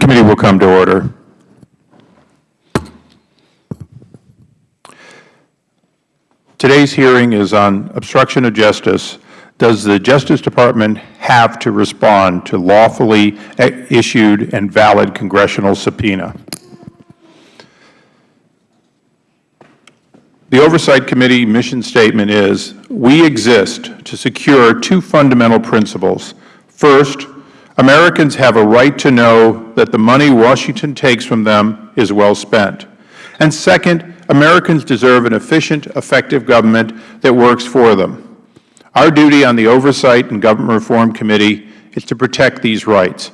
committee will come to order. Today's hearing is on obstruction of justice. Does the Justice Department have to respond to lawfully issued and valid congressional subpoena? The Oversight Committee mission statement is, we exist to secure two fundamental principles. First, Americans have a right to know that the money Washington takes from them is well spent. And second, Americans deserve an efficient, effective government that works for them. Our duty on the Oversight and Government Reform Committee is to protect these rights.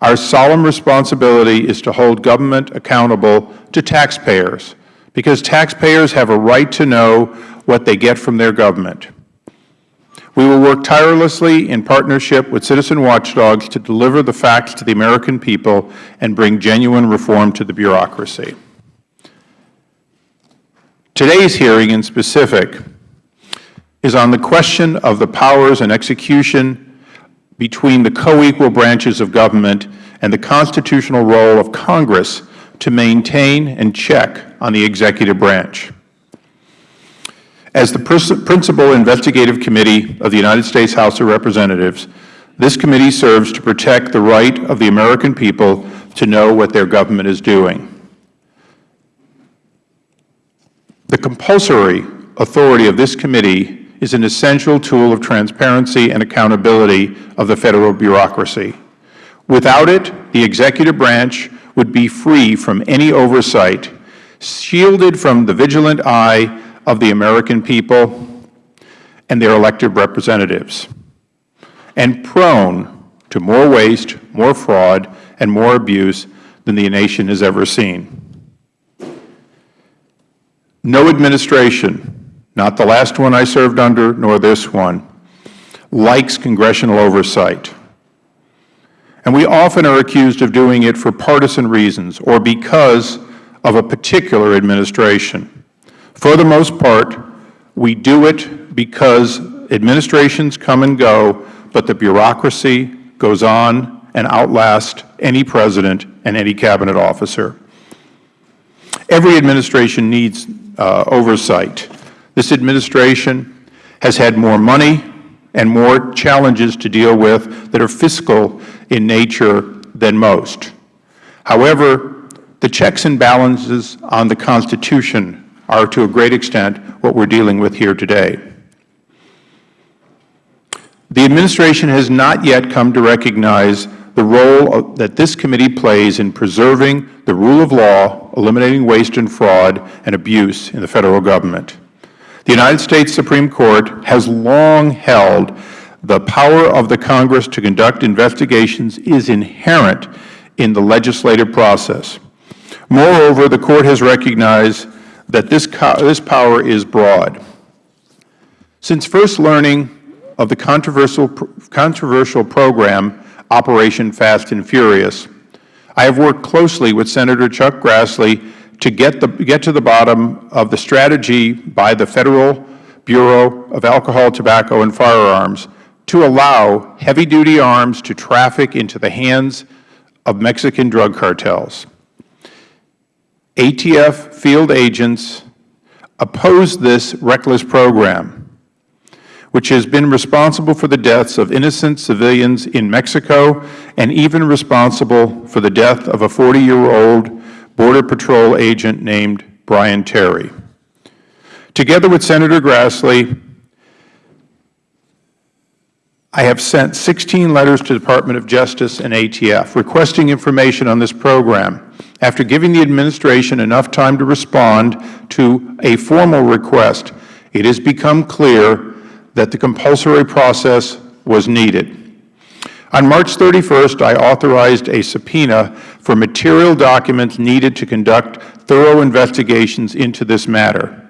Our solemn responsibility is to hold government accountable to taxpayers, because taxpayers have a right to know what they get from their government. We will work tirelessly in partnership with citizen watchdogs to deliver the facts to the American people and bring genuine reform to the bureaucracy. Today's hearing in specific is on the question of the powers and execution between the co-equal branches of government and the constitutional role of Congress to maintain and check on the executive branch. As the principal investigative committee of the United States House of Representatives, this committee serves to protect the right of the American people to know what their government is doing. The compulsory authority of this committee is an essential tool of transparency and accountability of the Federal bureaucracy. Without it, the executive branch would be free from any oversight, shielded from the vigilant eye of the American people and their elected representatives, and prone to more waste, more fraud, and more abuse than the nation has ever seen. No administration, not the last one I served under nor this one, likes congressional oversight. And we often are accused of doing it for partisan reasons or because of a particular administration. For the most part, we do it because administrations come and go, but the bureaucracy goes on and outlasts any President and any Cabinet officer. Every administration needs uh, oversight. This administration has had more money and more challenges to deal with that are fiscal in nature than most. However, the checks and balances on the Constitution are to a great extent what we are dealing with here today. The Administration has not yet come to recognize the role that this committee plays in preserving the rule of law, eliminating waste and fraud and abuse in the Federal Government. The United States Supreme Court has long held the power of the Congress to conduct investigations is inherent in the legislative process. Moreover, the Court has recognized that this, this power is broad. Since first learning of the controversial, controversial program Operation Fast and Furious. I have worked closely with Senator Chuck Grassley to get, the, get to the bottom of the strategy by the Federal Bureau of Alcohol, Tobacco, and Firearms to allow heavy-duty arms to traffic into the hands of Mexican drug cartels. ATF field agents opposed this reckless program which has been responsible for the deaths of innocent civilians in Mexico and even responsible for the death of a 40-year-old Border Patrol agent named Brian Terry. Together with Senator Grassley, I have sent 16 letters to the Department of Justice and ATF requesting information on this program. After giving the Administration enough time to respond to a formal request, it has become clear that the compulsory process was needed. On March 31st, I authorized a subpoena for material documents needed to conduct thorough investigations into this matter.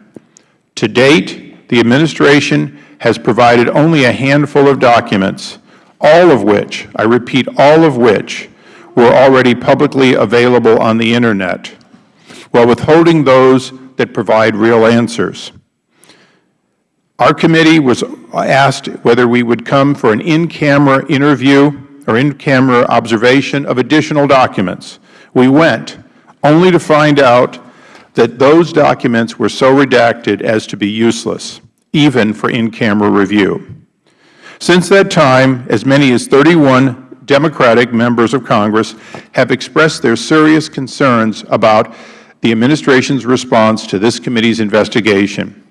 To date, the Administration has provided only a handful of documents, all of which, I repeat, all of which were already publicly available on the Internet, while withholding those that provide real answers. Our committee was asked whether we would come for an in-camera interview or in-camera observation of additional documents. We went, only to find out that those documents were so redacted as to be useless, even for in-camera review. Since that time, as many as 31 Democratic members of Congress have expressed their serious concerns about the Administration's response to this committee's investigation.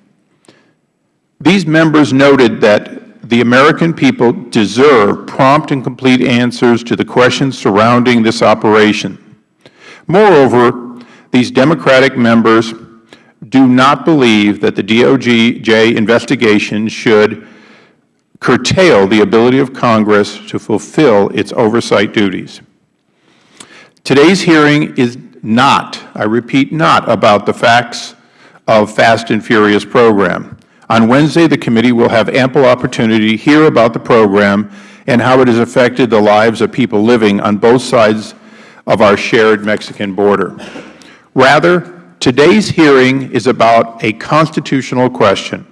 These members noted that the American people deserve prompt and complete answers to the questions surrounding this operation. Moreover, these Democratic members do not believe that the DOJ investigation should curtail the ability of Congress to fulfill its oversight duties. Today's hearing is not, I repeat, not about the facts of Fast and Furious program. On Wednesday, the committee will have ample opportunity to hear about the program and how it has affected the lives of people living on both sides of our shared Mexican border. Rather, today's hearing is about a constitutional question.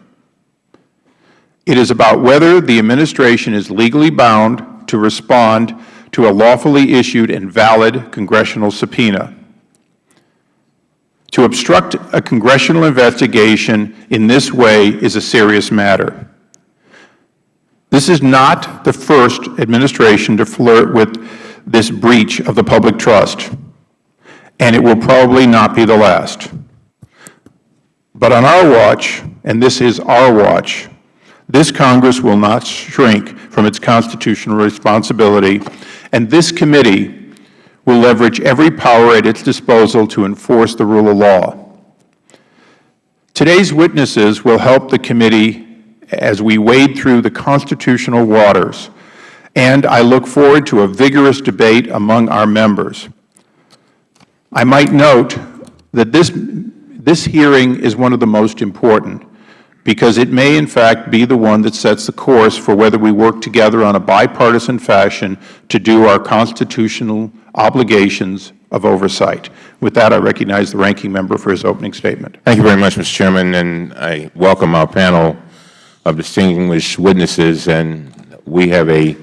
It is about whether the Administration is legally bound to respond to a lawfully issued and valid Congressional subpoena. To obstruct a Congressional investigation in this way is a serious matter. This is not the first Administration to flirt with this breach of the public trust, and it will probably not be the last. But on our watch, and this is our watch, this Congress will not shrink from its constitutional responsibility, and this committee will leverage every power at its disposal to enforce the rule of law. Today's witnesses will help the committee as we wade through the constitutional waters, and I look forward to a vigorous debate among our members. I might note that this, this hearing is one of the most important because it may in fact be the one that sets the course for whether we work together on a bipartisan fashion to do our constitutional obligations of oversight. With that, I recognize the Ranking Member for his opening statement. Thank you very much, Mr. Chairman, and I welcome our panel of distinguished witnesses, and we have a,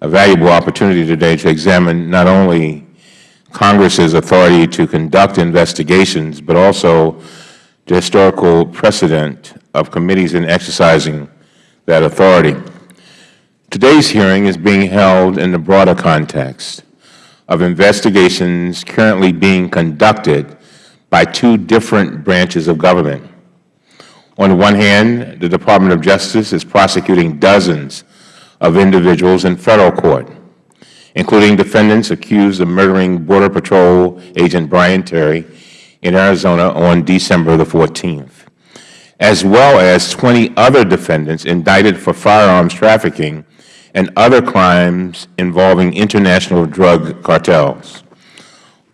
a valuable opportunity today to examine not only Congress's authority to conduct investigations, but also the historical precedent of committees in exercising that authority. Today's hearing is being held in the broader context of investigations currently being conducted by two different branches of government. On the one hand, the Department of Justice is prosecuting dozens of individuals in Federal court, including defendants accused of murdering Border Patrol Agent Brian Terry in Arizona on December the 14th as well as 20 other defendants indicted for firearms trafficking and other crimes involving international drug cartels.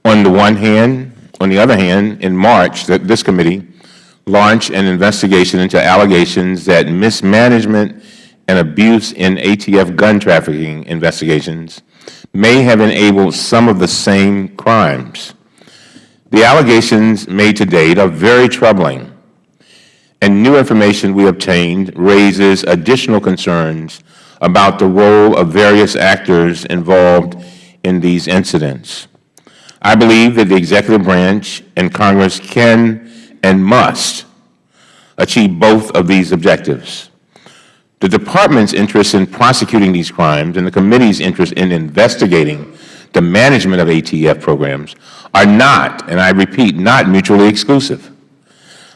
On the one hand, on the other hand, in March, this committee launched an investigation into allegations that mismanagement and abuse in ATF gun trafficking investigations may have enabled some of the same crimes. The allegations made to date are very troubling and new information we obtained raises additional concerns about the role of various actors involved in these incidents. I believe that the Executive Branch and Congress can and must achieve both of these objectives. The Department's interest in prosecuting these crimes and the Committee's interest in investigating the management of ATF programs are not, and I repeat, not mutually exclusive.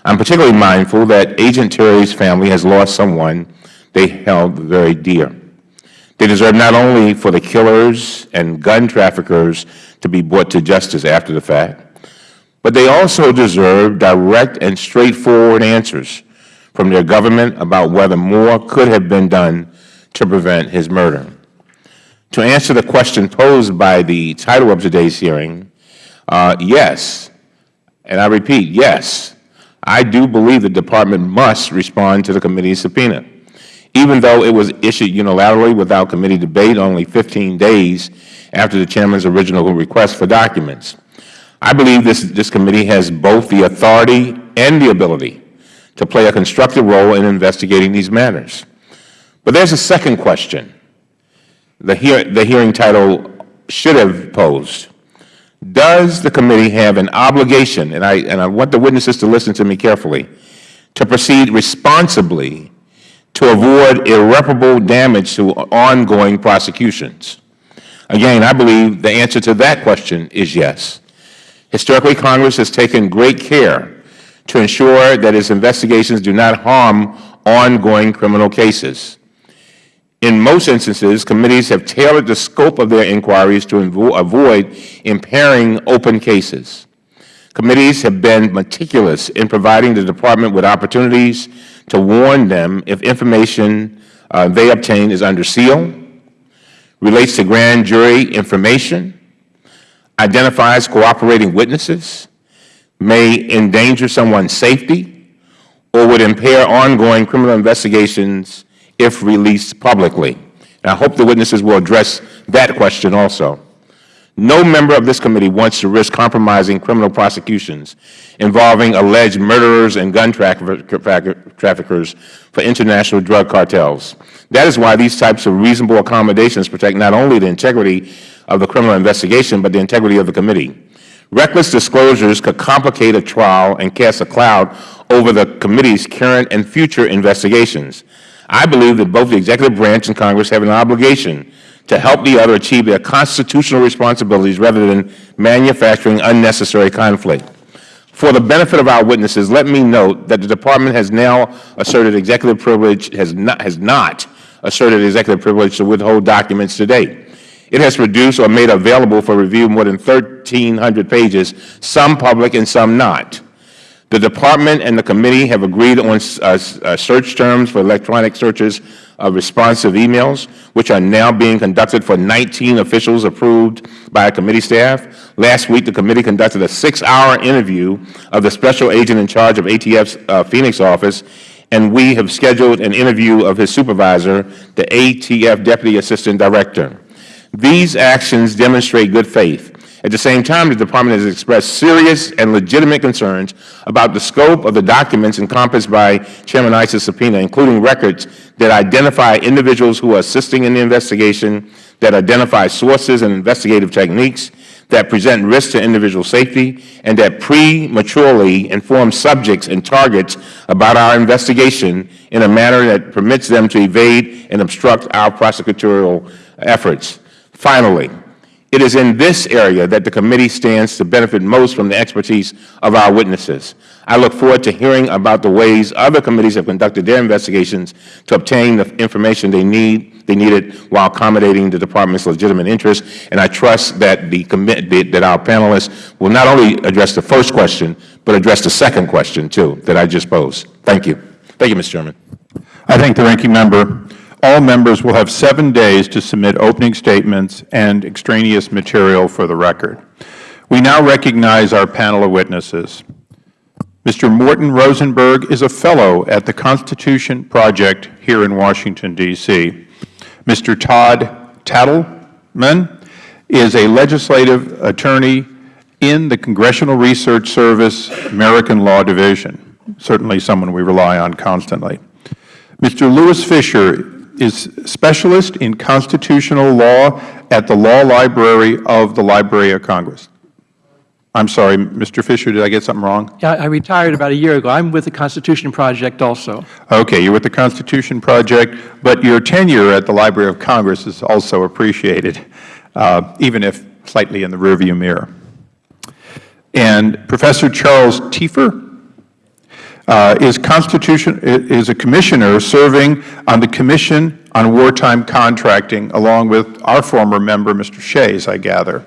I'm particularly mindful that Agent Terry's family has lost someone they held very dear. They deserve not only for the killers and gun traffickers to be brought to justice after the fact, but they also deserve direct and straightforward answers from their government about whether more could have been done to prevent his murder. To answer the question posed by the title of today's hearing, uh, yes, and I repeat, yes, I do believe the Department must respond to the committee's subpoena. Even though it was issued unilaterally without committee debate only 15 days after the Chairman's original request for documents. I believe this, this committee has both the authority and the ability to play a constructive role in investigating these matters. But there is a second question the, hear, the hearing title should have posed. Does the committee have an obligation, and I, and I want the witnesses to listen to me carefully, to proceed responsibly to avoid irreparable damage to ongoing prosecutions? Again, I believe the answer to that question is yes. Historically, Congress has taken great care to ensure that its investigations do not harm ongoing criminal cases. In most instances, committees have tailored the scope of their inquiries to avoid impairing open cases. Committees have been meticulous in providing the Department with opportunities to warn them if information uh, they obtain is under seal, relates to grand jury information, identifies cooperating witnesses, may endanger someone's safety, or would impair ongoing criminal investigations if released publicly. And I hope the witnesses will address that question also. No member of this committee wants to risk compromising criminal prosecutions involving alleged murderers and gun traffickers for international drug cartels. That is why these types of reasonable accommodations protect not only the integrity of the criminal investigation, but the integrity of the committee. Reckless disclosures could complicate a trial and cast a cloud over the committee's current and future investigations. I believe that both the Executive Branch and Congress have an obligation to help the other achieve their constitutional responsibilities rather than manufacturing unnecessary conflict. For the benefit of our witnesses, let me note that the Department has now asserted executive privilege, has not, has not asserted executive privilege to withhold documents to date. It has produced or made available for review more than 1,300 pages, some public and some not. The Department and the committee have agreed on uh, uh, search terms for electronic searches of responsive emails, which are now being conducted for 19 officials approved by committee staff. Last week, the committee conducted a six-hour interview of the special agent in charge of ATF's uh, Phoenix office, and we have scheduled an interview of his supervisor, the ATF Deputy Assistant Director. These actions demonstrate good faith at the same time, the Department has expressed serious and legitimate concerns about the scope of the documents encompassed by Chairman Issa's subpoena, including records that identify individuals who are assisting in the investigation, that identify sources and investigative techniques, that present risk to individual safety, and that prematurely inform subjects and targets about our investigation in a manner that permits them to evade and obstruct our prosecutorial efforts. Finally, it is in this area that the committee stands to benefit most from the expertise of our witnesses. I look forward to hearing about the ways other committees have conducted their investigations to obtain the information they need they needed while accommodating the Department's legitimate interests. And I trust that the that our panelists will not only address the first question, but address the second question too that I just posed. Thank you. Thank you, Mr. Chairman. I thank the ranking member. All members will have seven days to submit opening statements and extraneous material for the record. We now recognize our panel of witnesses. Mr. Morton Rosenberg is a Fellow at the Constitution Project here in Washington, D.C. Mr. Todd Tatelman is a legislative attorney in the Congressional Research Service American Law Division, certainly someone we rely on constantly. Mr. Louis Fisher is specialist in constitutional law at the Law Library of the Library of Congress. I'm sorry, Mr. Fisher, did I get something wrong? Yeah, I retired about a year ago. I'm with the Constitution Project also. Okay, you're with the Constitution Project, but your tenure at the Library of Congress is also appreciated, uh, even if slightly in the rearview mirror. And Professor Charles Tiefer uh, is Constitution is a commissioner serving on the Commission on Wartime Contracting, along with our former member, Mr. Shays, I gather.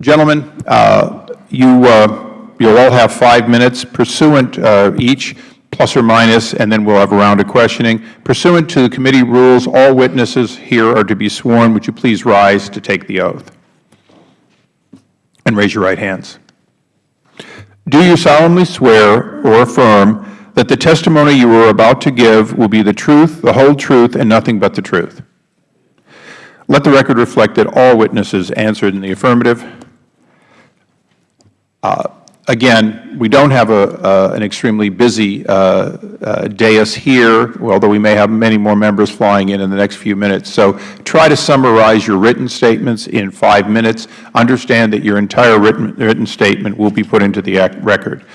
Gentlemen, uh, you uh, you'll all have five minutes pursuant uh, each, plus or minus, and then we'll have a round of questioning. Pursuant to the committee rules, all witnesses here are to be sworn. Would you please rise to take the oath? And raise your right hands. Do you solemnly swear or affirm that the testimony you are about to give will be the truth, the whole truth, and nothing but the truth? Let the record reflect that all witnesses answered in the affirmative. Uh, Again, we don't have a, uh, an extremely busy uh, uh, dais here, although we may have many more members flying in in the next few minutes. So try to summarize your written statements in five minutes. Understand that your entire written, written statement will be put into the act record.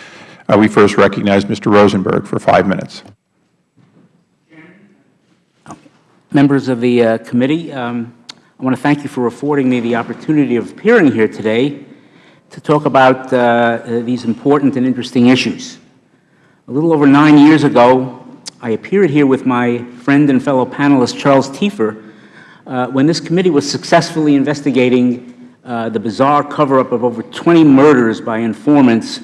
Uh, we first recognize Mr. Rosenberg for five minutes. Members of the uh, committee, um, I want to thank you for affording me the opportunity of appearing here today to talk about uh, uh, these important and interesting issues. A little over nine years ago, I appeared here with my friend and fellow panelist Charles Tiefer uh, when this committee was successfully investigating uh, the bizarre cover-up of over 20 murders by informants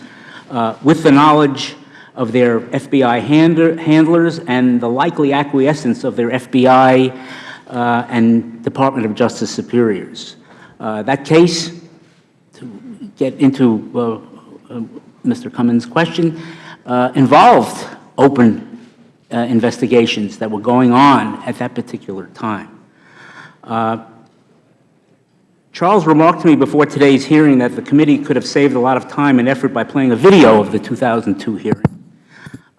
uh, with the knowledge of their FBI hand handlers and the likely acquiescence of their FBI uh, and Department of Justice superiors. That case, get into uh, Mr. Cummings' question, uh, involved open uh, investigations that were going on at that particular time. Charles remarked to me before today's hearing that the committee could have saved a lot of time and effort by playing a video of the 2002 hearing.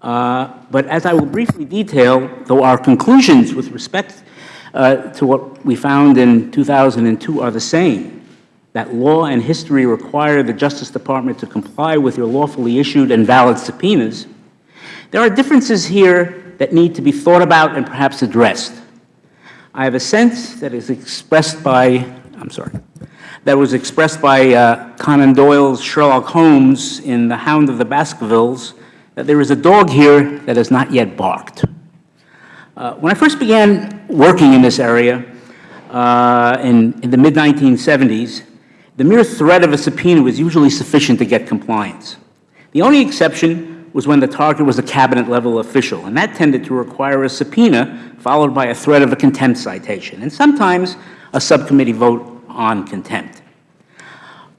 Uh, but as I will briefly detail, though our conclusions with respect uh, to what we found in 2002 are the same, that law and history require the Justice Department to comply with your lawfully issued and valid subpoenas, there are differences here that need to be thought about and perhaps addressed. I have a sense that is expressed by, I'm sorry, that was expressed by uh, Conan Doyle's Sherlock Holmes in The Hound of the Baskervilles that there is a dog here that has not yet barked. Uh, when I first began working in this area uh, in, in the mid-1970s, the mere threat of a subpoena was usually sufficient to get compliance. The only exception was when the target was a cabinet-level official, and that tended to require a subpoena followed by a threat of a contempt citation, and sometimes a subcommittee vote on contempt.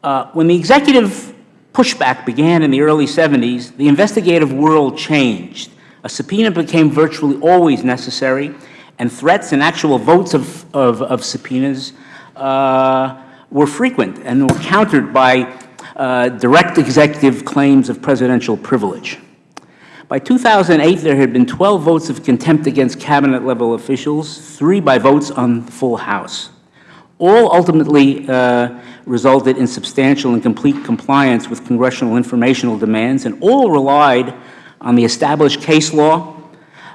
Uh, when the executive pushback began in the early 70s, the investigative world changed. A subpoena became virtually always necessary, and threats and actual votes of, of, of subpoenas uh, were frequent and were countered by uh, direct executive claims of presidential privilege. By 2008, there had been 12 votes of contempt against cabinet-level officials, three by votes on the full House. All ultimately uh, resulted in substantial and complete compliance with congressional informational demands, and all relied on the established case law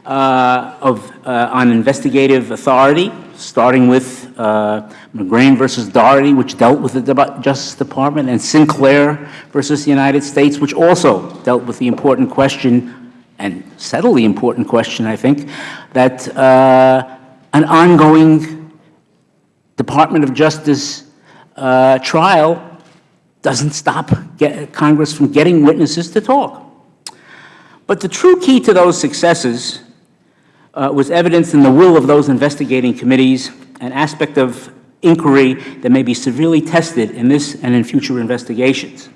uh, of, uh, on investigative authority, starting with uh, McGrain versus Daugherty, which dealt with the Justice Department, and Sinclair versus the United States, which also dealt with the important question, and settled the important question, I think, that uh, an ongoing Department of Justice uh, trial doesn't stop Congress from getting witnesses to talk. But the true key to those successes uh, was evidenced in the will of those investigating committees, an aspect of inquiry that may be severely tested in this and in future investigations.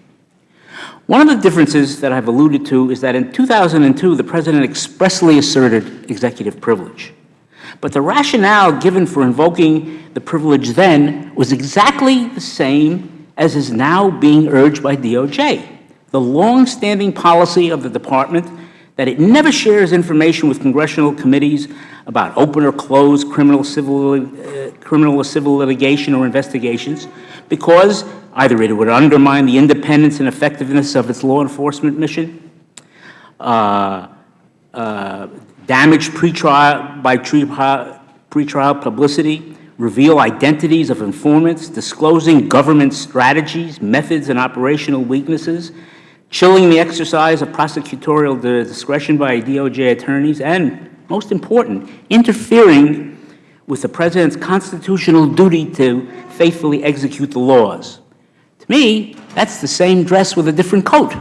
One of the differences that I've alluded to is that in 2002, the President expressly asserted executive privilege. But the rationale given for invoking the privilege then was exactly the same as is now being urged by DOJ. The long-standing policy of the Department that it never shares information with congressional committees about open or closed criminal, civil, uh, criminal or civil litigation or investigations because either it would undermine the independence and effectiveness of its law enforcement mission, uh, uh, damage pretrial, by pretrial publicity, reveal identities of informants, disclosing government strategies, methods, and operational weaknesses, chilling the exercise of prosecutorial discretion by DOJ attorneys, and, most important, interfering with the President's constitutional duty to faithfully execute the laws. To me, that's the same dress with a different coat.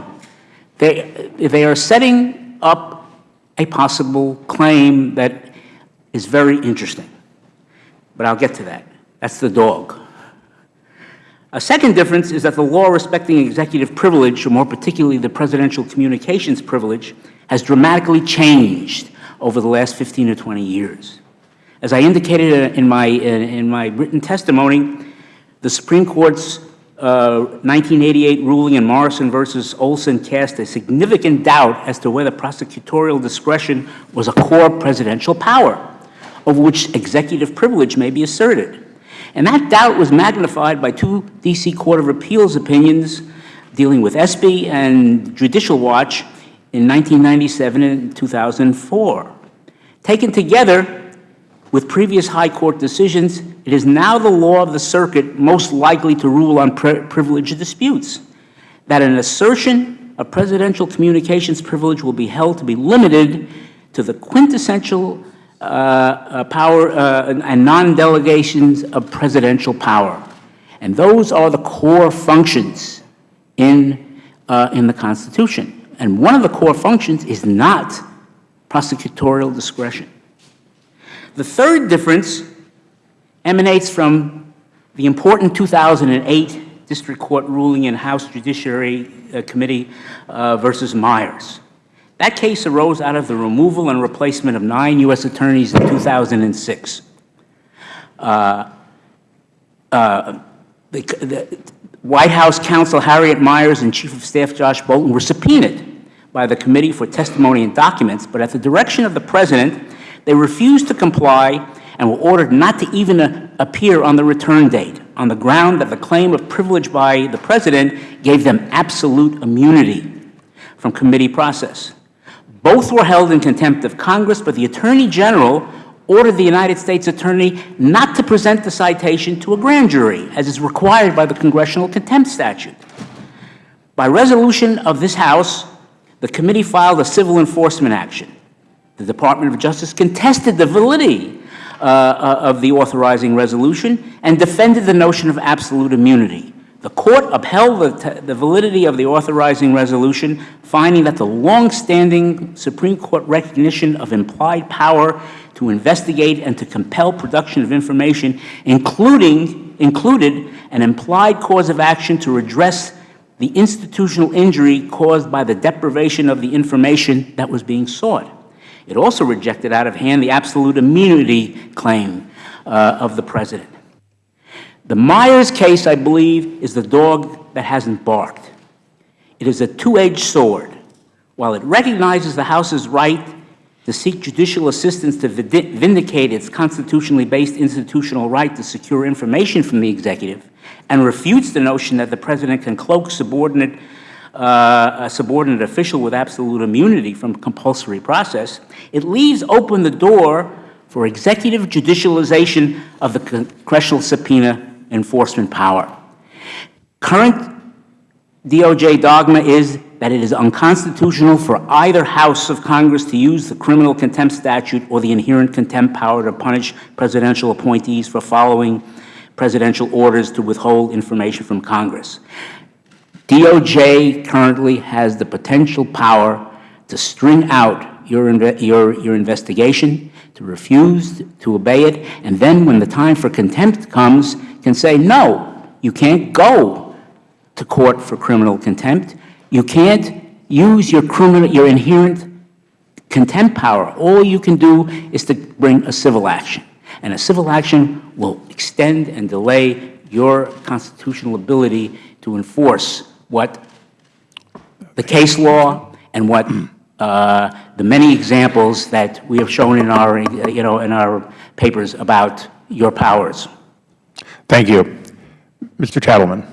They, they are setting up a possible claim that is very interesting. But I'll get to that. That's the dog. A second difference is that the law respecting executive privilege, or more particularly the presidential communications privilege, has dramatically changed over the last 15 or 20 years. As I indicated in my, in my written testimony, the Supreme Court's uh, 1988 ruling in Morrison versus Olson cast a significant doubt as to whether prosecutorial discretion was a core presidential power, over which executive privilege may be asserted. And that doubt was magnified by two D.C. Court of Appeals opinions dealing with ESPY and Judicial Watch in 1997 and 2004. Taken together, with previous High Court decisions, it is now the law of the circuit most likely to rule on pri privilege disputes, that an assertion of presidential communications privilege will be held to be limited to the quintessential uh, uh, power uh, and non-delegations of presidential power. And those are the core functions in, uh, in the Constitution. And one of the core functions is not prosecutorial discretion. The third difference emanates from the important 2008 District Court ruling in House Judiciary uh, Committee uh, versus Miers. That case arose out of the removal and replacement of nine U.S. attorneys in 2006. Uh, uh, the, the White House counsel Harriet Miers and Chief of Staff Josh Bolten were subpoenaed by the committee for testimony and documents, but at the direction of the President, they refused to comply and were ordered not to even uh, appear on the return date on the ground that the claim of privilege by the President gave them absolute immunity from committee process. Both were held in contempt of Congress, but the Attorney General ordered the United States Attorney not to present the citation to a grand jury, as is required by the Congressional Contempt Statute. By resolution of this House, the committee filed a civil enforcement action. The Department of Justice contested the validity uh, uh, of the authorizing resolution and defended the notion of absolute immunity. The Court upheld the, the, validity of the authorizing resolution, finding that the longstanding Supreme Court recognition of implied power to investigate and to compel production of information, including, included an implied cause of action to redress the institutional injury caused by the deprivation of the information that was being sought. It also rejected out of hand the absolute immunity claim uh, of the President. The Miers case, I believe, is the dog that hasn't barked. It is a two-edged sword. While it recognizes the House's right to seek judicial assistance to vindicate its constitutionally based institutional right to secure information from the executive, and refutes the notion that the President can cloak subordinate uh, a subordinate official with absolute immunity from compulsory process, it leaves open the door for executive judicialization of the congressional subpoena enforcement power. Current DOJ dogma is that it is unconstitutional for either House of Congress to use the criminal contempt statute or the inherent contempt power to punish presidential appointees for following presidential orders to withhold information from Congress. DOJ currently has the potential power to string out your, your, your investigation, to refuse to obey it, and then when the time for contempt comes, can say, no, you can't go to court for criminal contempt. You can't use your criminal, your inherent contempt power. All you can do is to bring a civil action. And a civil action will extend and delay your constitutional ability to enforce what the case law and what uh, the many examples that we have shown in our, you know, in our papers about your powers. Thank you. Mr. Tittleman.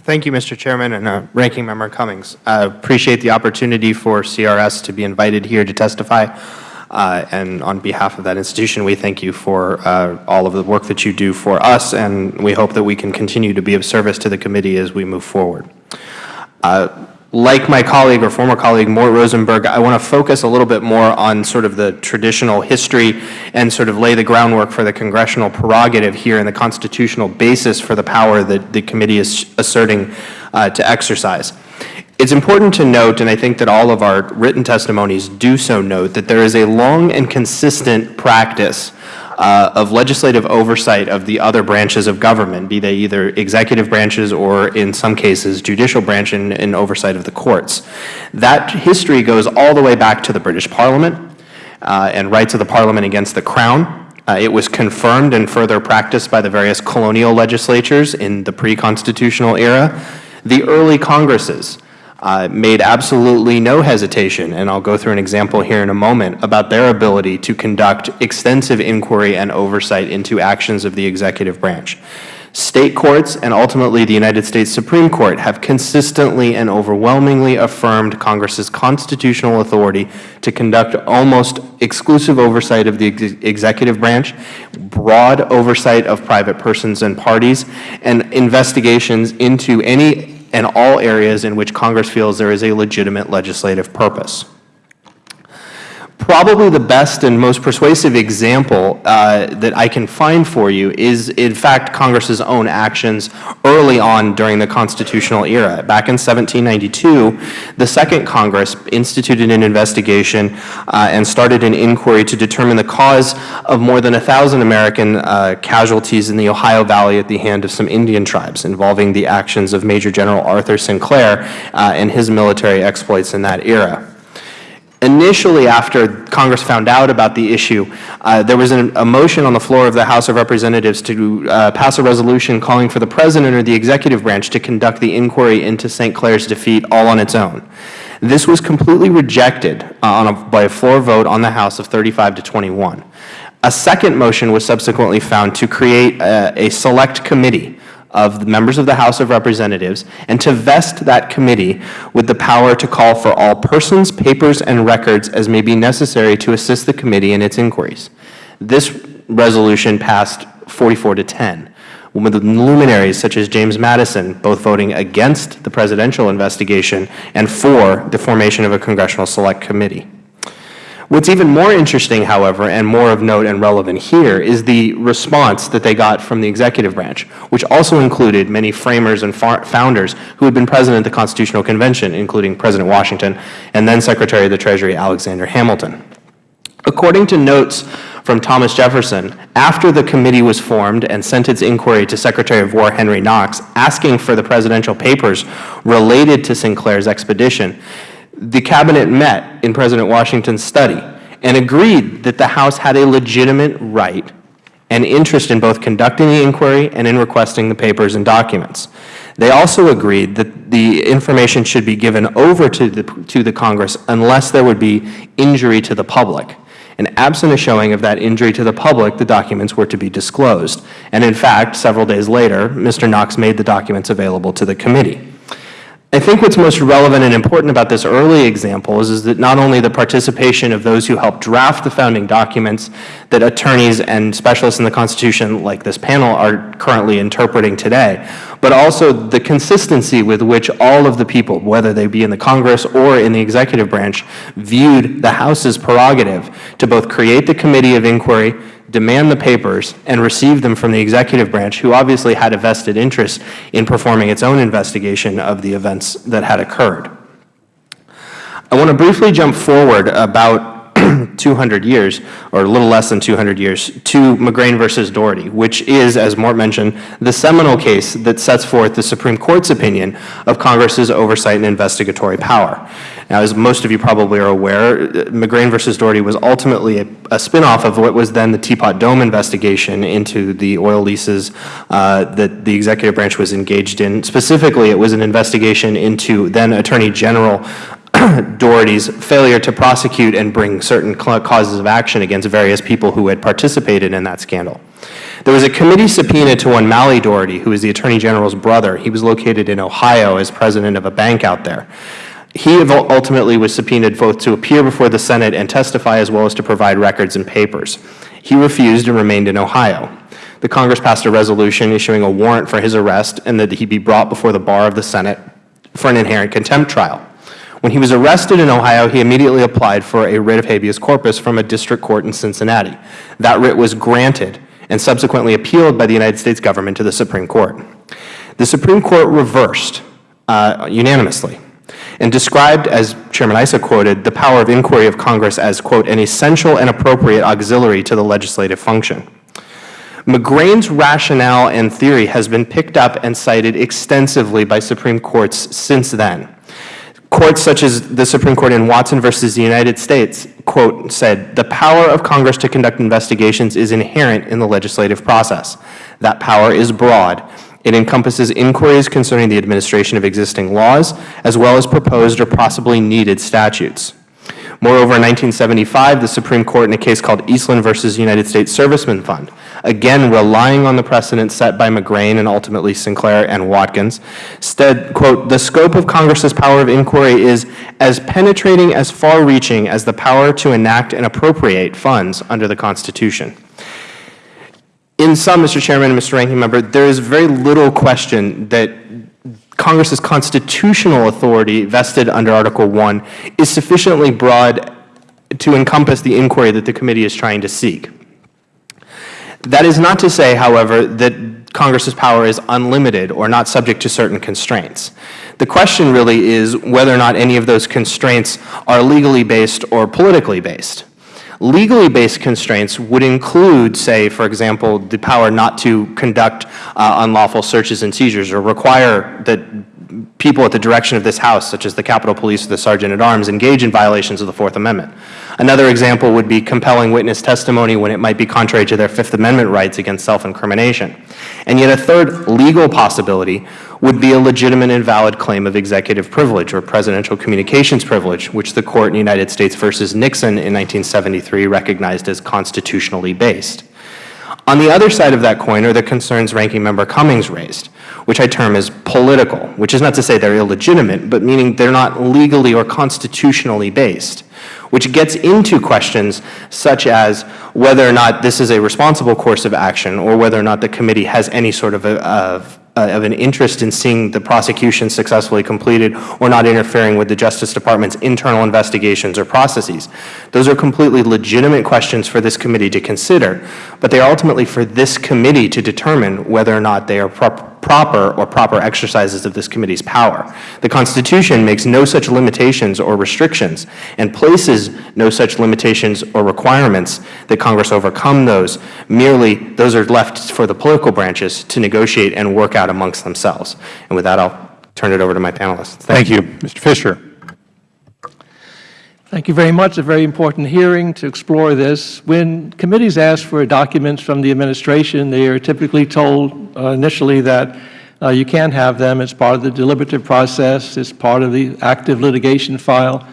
Thank you, Mr. Chairman and uh, Ranking Member Cummings. I appreciate the opportunity for CRS to be invited here to testify. Uh, and on behalf of that institution, we thank you for uh, all of the work that you do for us, and we hope that we can continue to be of service to the committee as we move forward. Uh, like my colleague or former colleague Mort Rosenberg, I want to focus a little bit more on sort of the traditional history and sort of lay the groundwork for the congressional prerogative here and the constitutional basis for the power that the committee is asserting uh, to exercise. It's important to note, and I think that all of our written testimonies do so note, that there is a long and consistent practice uh, of legislative oversight of the other branches of government, be they either executive branches or, in some cases, judicial branch in oversight of the courts. That history goes all the way back to the British Parliament uh, and rights of the Parliament against the Crown, Uh, It was confirmed and further practiced by the various colonial legislatures in the pre-constitutional era. The early Congresses uh, made absolutely no hesitation, and I'll go through an example here in a moment, about their ability to conduct extensive inquiry and oversight into actions of the executive branch. State courts and ultimately the United States Supreme Court have consistently and overwhelmingly affirmed Congress's constitutional authority to conduct almost exclusive oversight of the ex executive branch, broad oversight of private persons and parties, and investigations into any and all areas in which Congress feels there is a legitimate legislative purpose. Probably the best and most persuasive example uh, that I can find for you is, in fact, Congress's own actions early on during the constitutional era. Back in 1792, the Second Congress instituted an investigation uh, and started an inquiry to determine the cause of more than a thousand American uh, casualties in the Ohio Valley at the hand of some Indian tribes, involving the actions of Major General Arthur St. Clair uh, and his military exploits in that era. Initially, after Congress found out about the issue, uh, there was an, a motion on the floor of the House of Representatives to uh, pass a resolution calling for the President or the executive branch to conduct the inquiry into St. Clair's defeat all on its own. This was completely rejected uh, on a, by a floor vote on the House of 35 to 21. A second motion was subsequently found to create a, a select committee of the members of the House of Representatives and to vest that committee with the power to call for all persons, papers, and records as may be necessary to assist the committee in its inquiries. This resolution passed 44 to 10, with luminaries such as James Madison both voting against the presidential investigation and for the formation of a Congressional Select Committee. What's even more interesting, however, and more of note and relevant here is the response that they got from the executive branch, which also included many framers and founders who had been President at the Constitutional Convention, including President Washington and then Secretary of the Treasury Alexander Hamilton. According to notes from Thomas Jefferson, after the committee was formed and sent its inquiry to Secretary of War Henry Knox, asking for the presidential papers related to St. Clair's expedition, the Cabinet met in President Washington's study and agreed that the House had a legitimate right and interest in both conducting the inquiry and in requesting the papers and documents. They also agreed that the information should be given over to the, to the Congress unless there would be injury to the public. And absent a showing of that injury to the public, the documents were to be disclosed. And in fact, several days later, Mr. Knox made the documents available to the committee. I think what's most relevant and important about this early example is, is that not only the participation of those who helped draft the founding documents that attorneys and specialists in the Constitution like this panel are currently interpreting today, but also the consistency with which all of the people, whether they be in the Congress or in the executive branch, viewed the House's prerogative to both create the committee of inquiry, demand the papers, and receive them from the executive branch, who obviously had a vested interest in performing its own investigation of the events that had occurred. I want to briefly jump forward about 200 years, or a little less than 200 years, to McGrain versus Daugherty, which is, as Mort mentioned, the seminal case that sets forth the Supreme Court's opinion of Congress's oversight and investigatory power. Now, as most of you probably are aware, McGrain versus Daugherty was ultimately a, a spinoff of what was then the Teapot Dome investigation into the oil leases uh, that the executive branch was engaged in. Specifically, it was an investigation into then Attorney General Daugherty's failure to prosecute and bring certain causes of action against various people who had participated in that scandal. There was a committee subpoena to one Mally Daugherty, who is the Attorney General's brother. He was located in Ohio as president of a bank out there. He ultimately was subpoenaed both to appear before the Senate and testify as well as to provide records and papers. He refused and remained in Ohio. The Congress passed a resolution issuing a warrant for his arrest and that he be brought before the bar of the Senate for an inherent contempt trial. When he was arrested in Ohio, he immediately applied for a writ of habeas corpus from a district court in Cincinnati. That writ was granted and subsequently appealed by the United States government to the Supreme Court. The Supreme Court reversed uh, unanimously and described, as Chairman Issa quoted, the power of inquiry of Congress as, quote, an essential and appropriate auxiliary to the legislative function. McGrain's rationale and theory has been picked up and cited extensively by Supreme Courts since then Courts such as the Supreme Court in Watkins versus the United States, quote, said, "The power of Congress to conduct investigations is inherent in the legislative process. That power is broad. It encompasses inquiries concerning the administration of existing laws, as well as proposed or possibly needed statutes." Moreover, in 1975, the Supreme Court in a case called Eastland versus United States Servicemen Fund, again relying on the precedent set by McGrain and ultimately Sinclair and Watkins, said, quote, "The scope of Congress's power of inquiry is as penetrating as far-reaching as the power to enact and appropriate funds under the Constitution." In sum, Mr. Chairman and Mr. Ranking Member, there is very little question that Congress's constitutional authority vested under Article I is sufficiently broad to encompass the inquiry that the committee is trying to seek. That is not to say, however, that Congress's power is unlimited or not subject to certain constraints. The question really is whether or not any of those constraints are legally based or politically based. Legally based constraints would include, say, for example, the power not to conduct uh, unlawful searches and seizures or require that people at the direction of this House, such as the Capitol Police or the Sergeant at Arms, engage in violations of the Fourth Amendment. Another example would be compelling witness testimony when it might be contrary to their Fifth Amendment rights against self-incrimination. And yet a third legal possibility would be a legitimate and valid claim of executive privilege or presidential communications privilege, which the Court in United States versus Nixon in 1973 recognized as constitutionally based. On the other side of that coin are the concerns Ranking Member Cummings raised which I term as political, which is not to say they're illegitimate, but meaning they're not legally or constitutionally based, which gets into questions such as whether or not this is a responsible course of action or whether or not the committee has any sort of, a, of uh, of an interest in seeing the prosecution successfully completed or not interfering with the Justice Department's internal investigations or processes. Those are completely legitimate questions for this committee to consider, but they are ultimately for this committee to determine whether or not they are proper proper or proper exercises of this committee's power. The Constitution makes no such limitations or restrictions and places no such limitations or requirements that Congress overcome those. Merely, those are left for the political branches to negotiate and work out amongst themselves. And with that, I'll turn it over to my panelists. Thank, Thank you. Mr. Fisher. Thank you very much. A very important hearing to explore this. When committees ask for documents from the administration, they are typically told uh, initially that uh, you can't have them. It's part of the deliberative process. It's part of the active litigation file.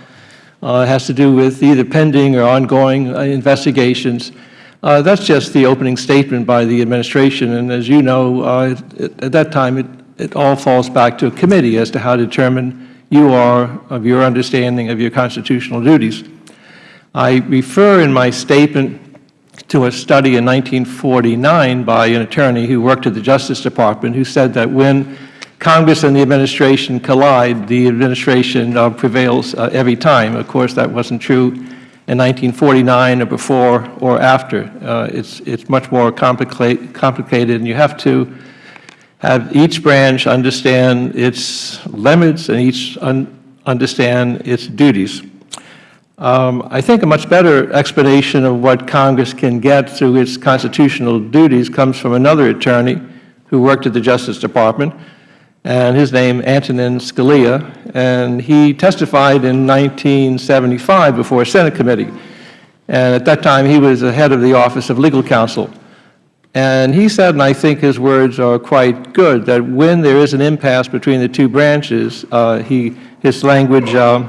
Uh, it has to do with either pending or ongoing uh, investigations. Uh, that's just the opening statement by the administration. And as you know, uh, at that time, it, it all falls back to a committee as to how to determine you are of your understanding of your constitutional duties. I refer in my statement to a study in 1949 by an attorney who worked at the Justice Department who said that when Congress and the administration collide, the administration uh, prevails uh, every time. Of course, that wasn't true in 1949 or before or after. Uh, it's, it's much more complicated, complicated, and you have to have each branch understand its limits and each un understand its duties. Um, I think a much better explanation of what Congress can get through its constitutional duties comes from another attorney who worked at the Justice Department, and his name Antonin Scalia, and he testified in 1975 before a Senate committee. And at that time, he was the head of the Office of Legal Counsel. And he said, and I think his words are quite good, that when there is an impasse between the two branches, uh, he, his language, uh,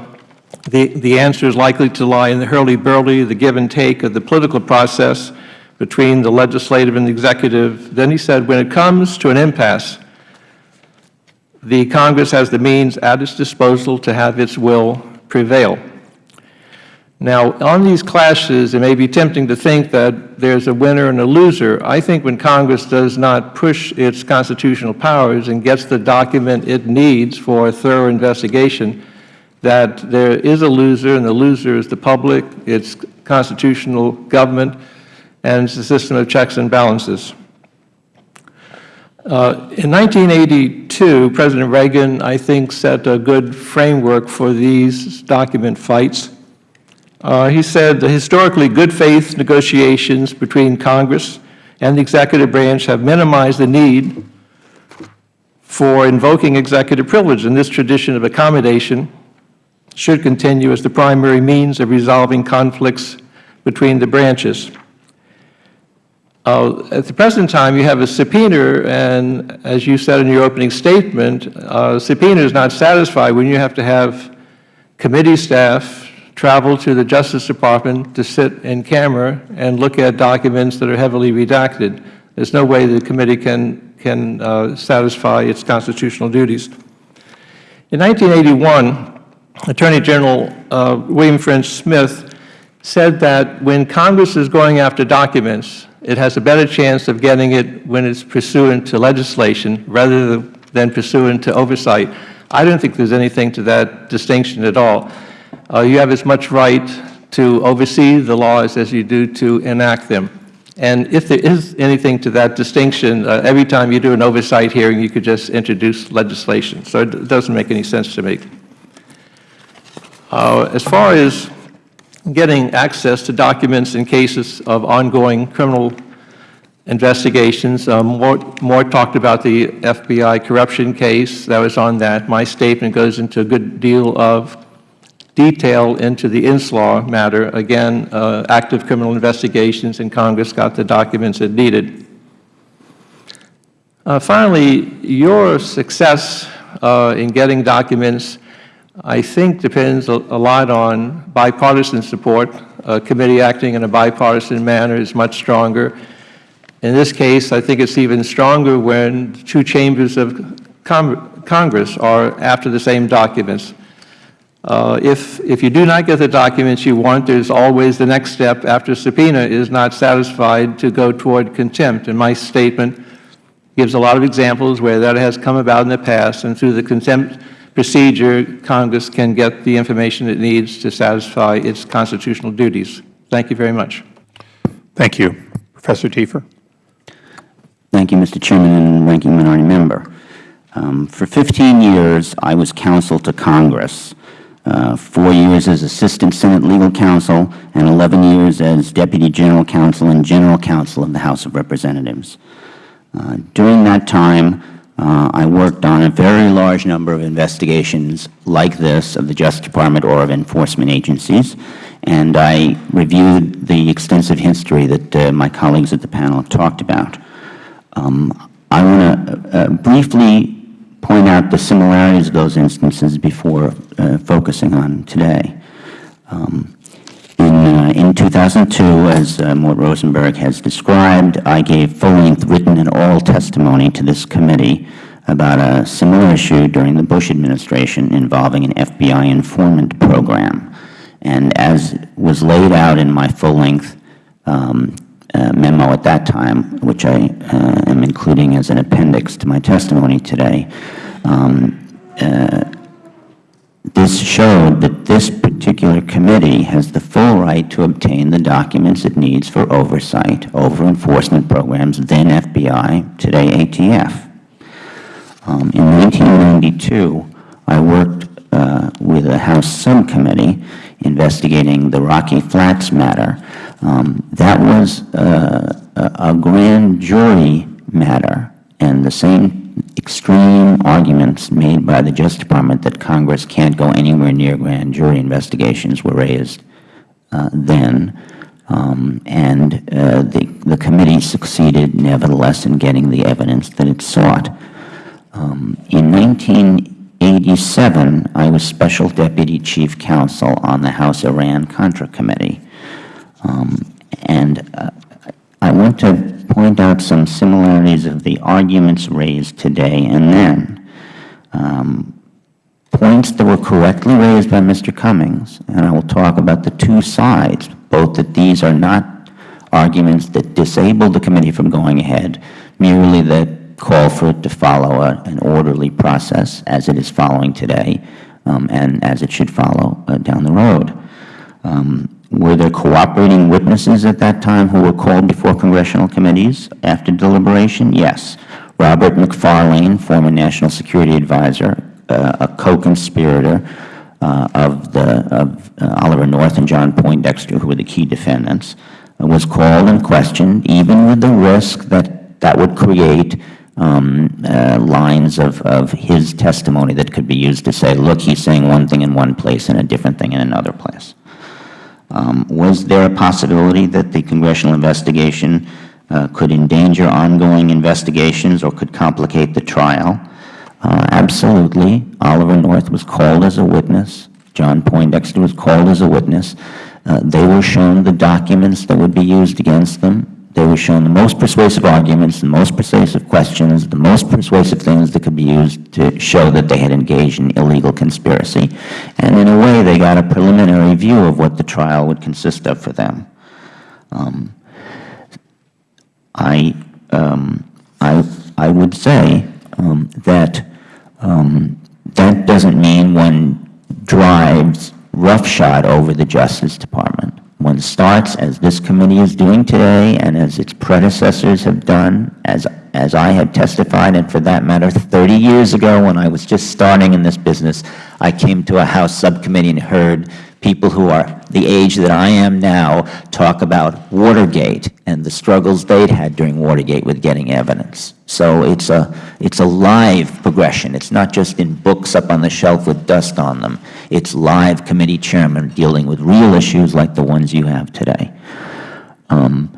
the, the answer is likely to lie in the hurly-burly, the give and take of the political process between the legislative and the executive. Then he said, when it comes to an impasse, the Congress has the means at its disposal to have its will prevail. Now, on these clashes, it may be tempting to think that there is a winner and a loser. I think when Congress does not push its constitutional powers and gets the document it needs for a thorough investigation, that there is a loser, and the loser is the public, its constitutional government, and the system of checks and balances. Uh, in 1982, President Reagan, I think, set a good framework for these document fights. Uh, he said the historically good faith negotiations between Congress and the executive branch have minimized the need for invoking executive privilege. and this tradition of accommodation, should continue as the primary means of resolving conflicts between the branches. Uh, At the present time, you have a subpoena, and as you said in your opening statement, uh, subpoena is not satisfied when you have to have committee staff travel to the Justice Department to sit in camera and look at documents that are heavily redacted. There's no way the committee can, can uh, satisfy its constitutional duties. In 1981, Attorney General uh, William French Smith said that when Congress is going after documents, it has a better chance of getting it when it's pursuant to legislation rather than pursuant to oversight. I don't think there's anything to that distinction at all. Uh, you have as much right to oversee the laws as you do to enact them. And if there is anything to that distinction, uh, every time you do an oversight hearing, you could just introduce legislation. So it doesn't make any sense to me. Uh, as far as getting access to documents in cases of ongoing criminal investigations. Um, more, more talked about the FBI corruption case that was on that. My statement goes into a good deal of detail into the Inslaw matter. Again, uh, active criminal investigations, and Congress got the documents it needed. Uh, finally, your success uh, in getting documents I think depends a, a lot on bipartisan support. A committee acting in a bipartisan manner is much stronger. In this case, I think it's even stronger when two chambers of Cong Congress are after the same documents. Uh, if, if you do not get the documents you want, there's always the next step after subpoena is not satisfied to go toward contempt. And my statement gives a lot of examples where that has come about in the past, and through the contempt procedure, Congress can get the information it needs to satisfy its constitutional duties. Thank you very much. Thank you. Professor Tiefer. Thank you, Mr. Chairman and Ranking Minority Member. Um, for 15 years, I was counsel to Congress, four years as Assistant Senate Legal Counsel and 11 years as Deputy General Counsel and General Counsel of the House of Representatives. Uh, during that time, uh, I worked on a very large number of investigations like this of the Justice Department or of enforcement agencies, and I reviewed the extensive history that uh, my colleagues at the panel talked about. Um, I want to uh, briefly point out the similarities of those instances before uh, focusing on today. Um, in, uh, in 2002, as uh, Mort Rosenberg has described, I gave full-length written and oral testimony to this committee about a similar issue during the Bush administration involving an FBI informant program. And as was laid out in my full-length um, uh, memo at that time, which I uh, am including as an appendix to my testimony today, um, uh, this showed that this particular committee has the full right to obtain the documents it needs for oversight over enforcement programs, then FBI, today ATF. Um, in 1992, I worked with a House subcommittee investigating the Rocky Flats matter. Um, that was uh, a, a grand jury matter, and the same extreme arguments made by the Justice Department that Congress can't go anywhere near grand jury investigations were raised uh, then. Um, and uh, the, the committee succeeded, nevertheless, in getting the evidence that it sought. Um, in 1987, I was Special Deputy Chief Counsel on the House Iran-Contra Committee. Um, and uh, I want to point out some similarities of the arguments raised today and then. Um, points that were correctly raised by Mr. Cummings, and I will talk about the two sides, both that these are not arguments that disable the committee from going ahead, merely that call for it to follow a, an orderly process as it is following today um, and as it should follow uh, down the road. Um, were there cooperating witnesses at that time who were called before congressional committees after deliberation? Yes. Robert McFarlane, former National Security Advisor, uh, a co-conspirator uh, of, the, of uh, Oliver North and John Poindexter, who were the key defendants, was called and questioned, even with the risk that that would create um, uh, lines of, of his testimony that could be used to say, look, he's saying one thing in one place and a different thing in another place. Um, was there a possibility that the congressional investigation uh, could endanger ongoing investigations or could complicate the trial? Uh, absolutely. Oliver North was called as a witness. John Poindexter was called as a witness. Uh, they were shown the documents that would be used against them. They were shown the most persuasive arguments, the most persuasive questions, the most persuasive things that could be used to show that they had engaged in illegal conspiracy. And in a way, they got a preliminary view of what the trial would consist of for them. Um, I, um, I, I would say um, that um, that doesn't mean one drives roughshod over the Justice Department. One starts, as this committee is doing today and as its predecessors have done, as, as I have testified, and for that matter, 30 years ago when I was just starting in this business, I came to a House subcommittee and heard people who are the age that I am now talk about Watergate and the struggles they'd had during Watergate with getting evidence. So it's a, it's a live progression. It's not just in books up on the shelf with dust on them. It's live committee chairmen dealing with real issues like the ones you have today. Um,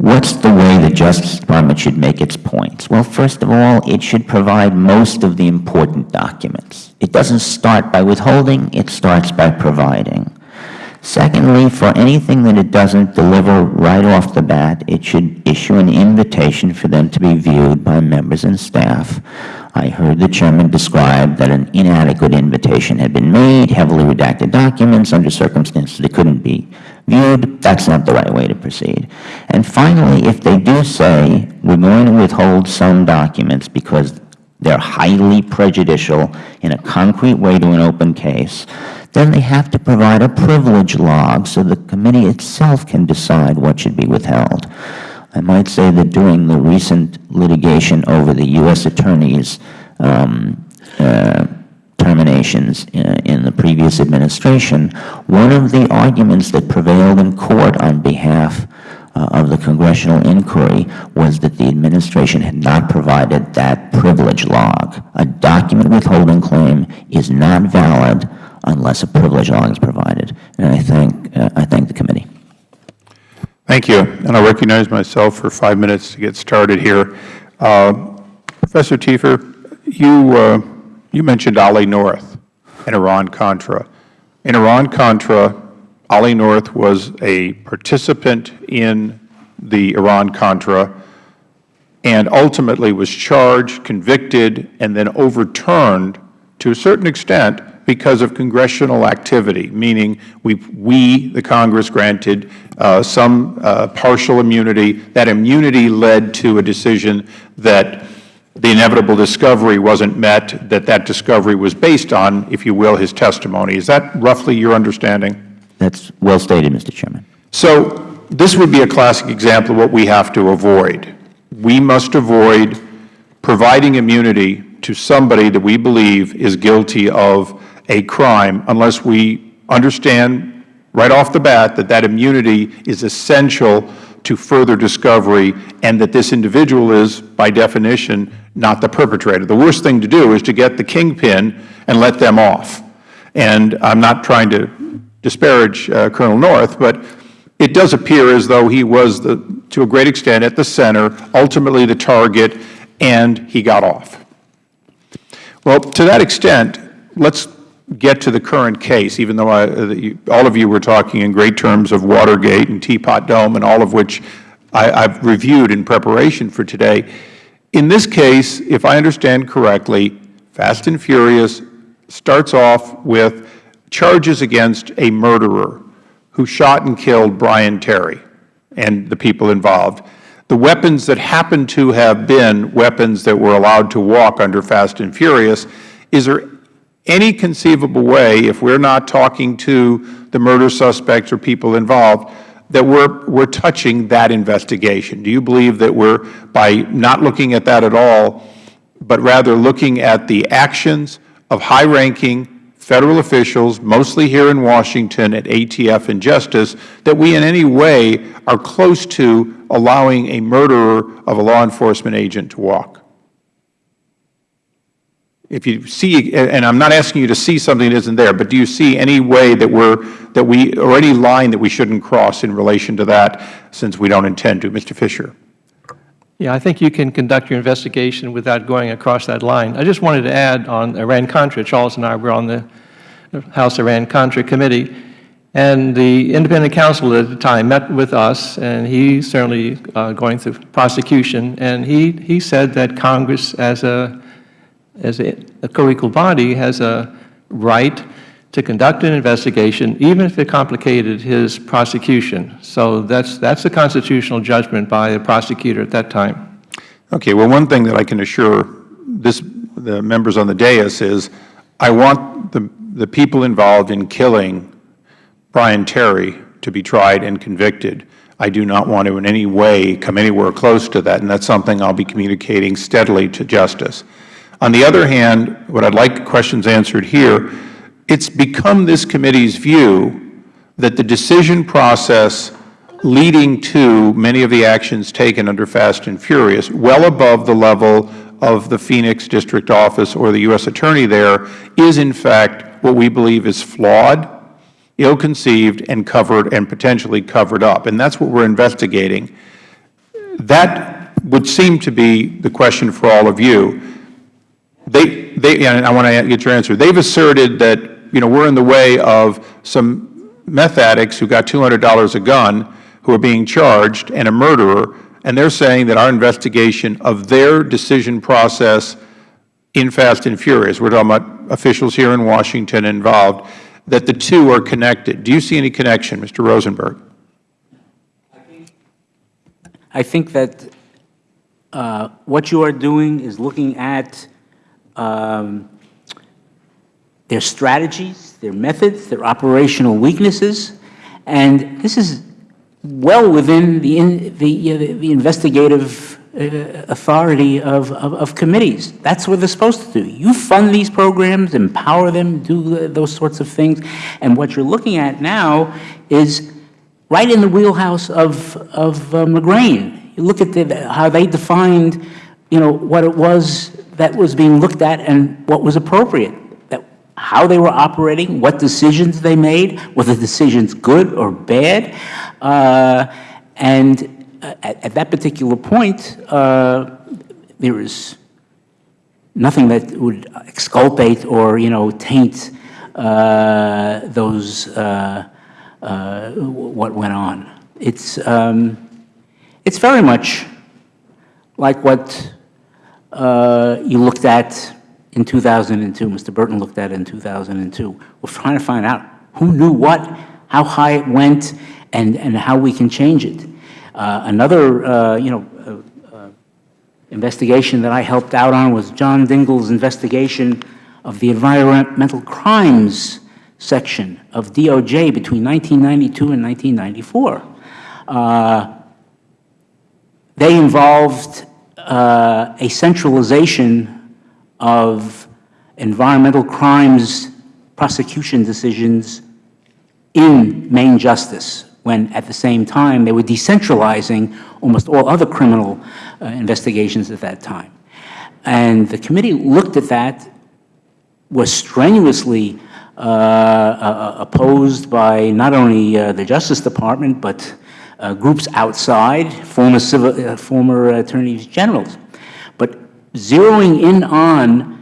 what's the way the Justice Department should make its points? Well, first of all, it should provide most of the important documents. It doesn't start by withholding, it starts by providing. Secondly, for anything that it doesn't deliver right off the bat, it should issue an invitation for them to be viewed by members and staff. I heard the Chairman describe that an inadequate invitation had been made, heavily redacted documents under circumstances that couldn't be viewed. That's not the right way to proceed. And finally, if they do say, we're going to withhold some documents because they're highly prejudicial in a concrete way to an open case, then they have to provide a privilege log so the committee itself can decide what should be withheld. I might say that during the recent litigation over the U.S. Attorney's um, uh, terminations in, in the previous administration, one of the arguments that prevailed in court on behalf uh, of the congressional inquiry was that the administration had not provided that privilege log. A document withholding claim is not valid unless a privilege log is provided. And I thank, uh, I thank the committee. Thank you. And I recognize myself for five minutes to get started here. Uh, Professor Tiefer, you, uh, you mentioned Ollie North and Iran-Contra. In Iran-Contra, Ollie North was a participant in the Iran-Contra and ultimately was charged, convicted, and then overturned to a certain extent because of congressional activity, meaning we, we the Congress, granted uh, some uh, partial immunity. That immunity led to a decision that the inevitable discovery wasn't met, that that discovery was based on, if you will, his testimony. Is that roughly your understanding? That's well stated, Mr. Chairman. So this would be a classic example of what we have to avoid. We must avoid providing immunity to somebody that we believe is guilty of a crime unless we understand right off the bat that that immunity is essential to further discovery and that this individual is, by definition, not the perpetrator. The worst thing to do is to get the kingpin and let them off. And I'm not trying to disparage uh, Colonel North, but it does appear as though he was, the, to a great extent, at the center, ultimately the target, and he got off. Well, to that extent, let's get to the current case, even though I, uh, all of you were talking in great terms of Watergate and Teapot Dome and all of which I, have reviewed in preparation for today. In this case, if I understand correctly, Fast and Furious starts off with charges against a murderer who shot and killed Brian Terry and the people involved. The weapons that happen to have been weapons that were allowed to walk under Fast and Furious, is there any conceivable way, if we are not talking to the murder suspects or people involved, that we are we're touching that investigation? Do you believe that we are, by not looking at that at all, but rather looking at the actions of high-ranking Federal officials, mostly here in Washington at ATF and Justice, that we in any way are close to allowing a murderer of a law enforcement agent to walk? If you see, and I'm not asking you to see something that isn't there, but do you see any way that we're, that we, or any line that we shouldn't cross in relation to that, since we don't intend to? Mr. Fisher. Yeah, I think you can conduct your investigation without going across that line. I just wanted to add on Iran-Contra, Charles and I were on the House Iran-Contra Committee, and the independent counsel at the time met with us, and he certainly uh, going through prosecution, and he, he said that Congress as a, as a, a co-equal body has a right to conduct an investigation, even if it complicated his prosecution. So that's, that's a constitutional judgment by the prosecutor at that time. Okay. Well, one thing that I can assure this, the members on the dais is I want the, the people involved in killing Brian Terry to be tried and convicted. I do not want to in any way come anywhere close to that, and that's something I'll be communicating steadily to Justice. On the other hand, what I'd like questions answered here, it's become this committee's view that the decision process leading to many of the actions taken under Fast and Furious, well above the level of the Phoenix District Office or the U.S. Attorney there, is in fact what we believe is flawed, ill-conceived, and covered and potentially covered up. And that's what we're investigating. That would seem to be the question for all of you. They, they, and I want to get your answer. They've asserted that, you know, we're in the way of some meth addicts who got $200 a gun who are being charged and a murderer, and they're saying that our investigation of their decision process in Fast and Furious, we're talking about officials here in Washington involved, that the two are connected. Do you see any connection, Mr. Rosenberg? I think that uh, what you are doing is looking at um, their strategies, their methods, their operational weaknesses, and this is well within the, in, the, the investigative uh, authority of, of, of, committees. That's what they're supposed to do. You fund these programs, empower them, do those sorts of things, and what you're looking at now is right in the wheelhouse of, of uh, McGrain. You look at the, how they defined, you know, what it was that was being looked at and what was appropriate, that how they were operating, what decisions they made, were the decisions good or bad, uh, and at, at, that particular point, uh, there is nothing that would exculpate or, you know, taint uh, those, uh, uh what went on. It's, um, it's very much like what uh, you looked at in 2002, Mr. Burton looked at in 2002. We're trying to find out who knew what, how high it went, and, and how we can change it. Uh, another, uh, you know, uh, uh, investigation that I helped out on was John Dingell's investigation of the environmental crimes section of DOJ between 1992 and 1994. Uh, they involved uh, a centralization of environmental crimes prosecution decisions in Main Justice, when at the same time they were decentralizing almost all other criminal uh, investigations at that time. And the committee looked at that, was strenuously uh, uh, opposed by not only uh, the Justice Department, but uh, groups outside, former, civil, uh, former attorneys generals. But zeroing in on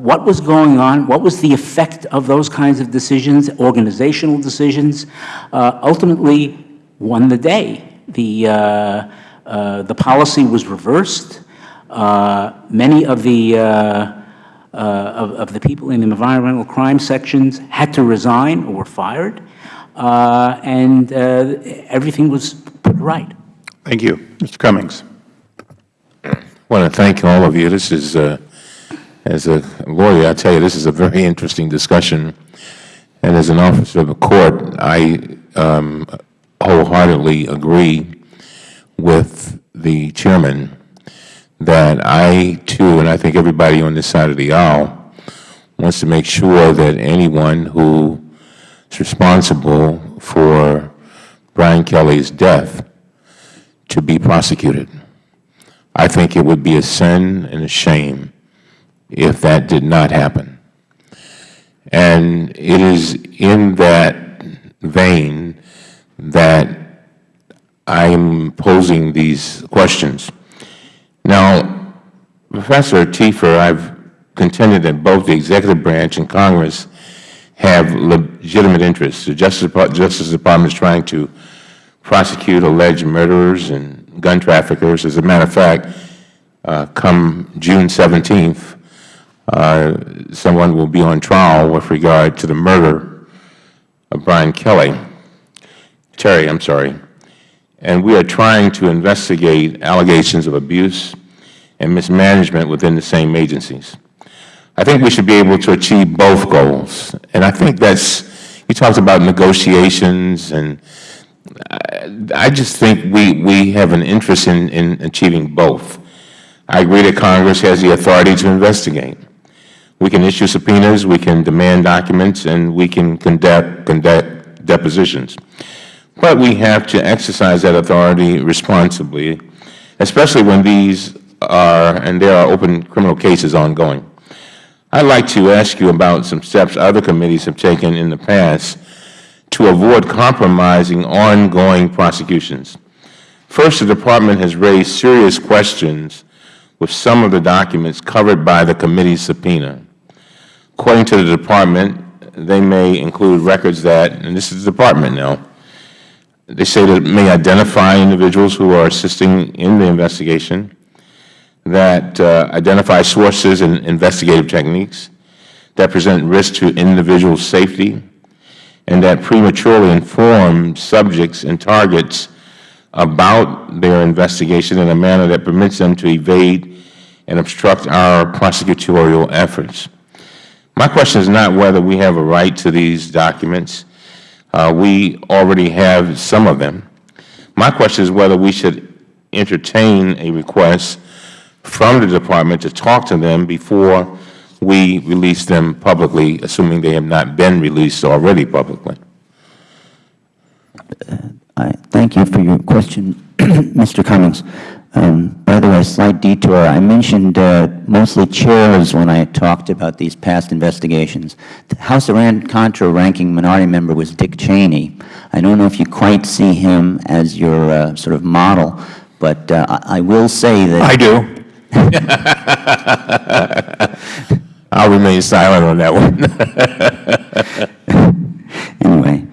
what was going on, what was the effect of those kinds of decisions, organizational decisions, uh, ultimately won the day. The, uh, uh, the policy was reversed. Uh, many of the, uh, uh, of, of, the people in the environmental crime sections had to resign or were fired, Uh, and uh, everything was put right. Thank you. Mr. Cummings. I want to thank all of you. This is uh, as a lawyer, I tell you, this is a very interesting discussion. And as an officer of the court, I um, wholeheartedly agree with the chairman that I, too, and I think everybody on this side of the aisle, wants to make sure that anyone who is responsible for Brian Kelly's death to be prosecuted. I think it would be a sin and a shame if that did not happen. And it is in that vein that I'm posing these questions. Now, Professor Tiefer, I've contended that both the executive branch and Congress have legitimate interests. The Justice, Justice Department is trying to prosecute alleged murderers and gun traffickers. As a matter of fact, uh, come June 17th, uh, someone will be on trial with regard to the murder of Brian Kelly, Terry, I'm sorry. And we are trying to investigate allegations of abuse and mismanagement within the same agencies. I think we should be able to achieve both goals. And I think that's, you talked about negotiations, and I, I just think we, we have an interest in, in achieving both. I agree that Congress has the authority to investigate. We can issue subpoenas, we can demand documents, and we can conduct, conduct depositions. But we have to exercise that authority responsibly, especially when these are, and there are open criminal cases ongoing. I'd like to ask you about some steps other committees have taken in the past to avoid compromising ongoing prosecutions. First, the Department has raised serious questions with some of the documents covered by the committee's subpoena. According to the Department, they may include records that, and this is the Department now, they say that may identify individuals who are assisting in the investigation, that uh, identify sources and investigative techniques that present risk to individual safety, and that prematurely inform subjects and targets about their investigation in a manner that permits them to evade and obstruct our prosecutorial efforts. My question is not whether we have a right to these documents. Uh, we already have some of them. My question is whether we should entertain a request from the Department to talk to them before we release them publicly, assuming they have not been released already publicly. I thank you for your question, Mr. Cummings. Um, by the way, slight detour. I mentioned uh, mostly chairs when I talked about these past investigations. The House Iran-Contra ranking minority member was Dick Cheney. I don't know if you quite see him as your uh, sort of model, but uh, I, I will say that I do. I'll remain silent on that one. anyway,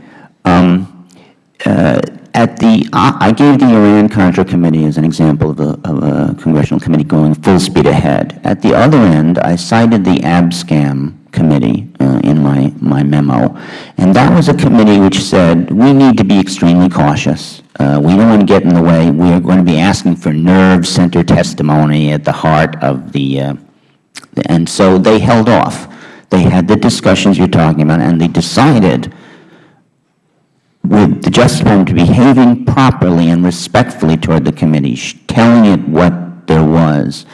um, uh, at the, I gave the Iran-Contra Committee as an example of a, of a, congressional committee going full speed ahead. At the other end, I cited the Abscam Committee uh, in my, my memo, and that was a committee which said we need to be extremely cautious. Uh, we don't want to get in the way. We are going to be asking for nerve center testimony at the heart of the, uh, and so they held off. They had the discussions you're talking about, and they decided with the Justice Department to behaving properly and respectfully toward the committee, telling it what there was,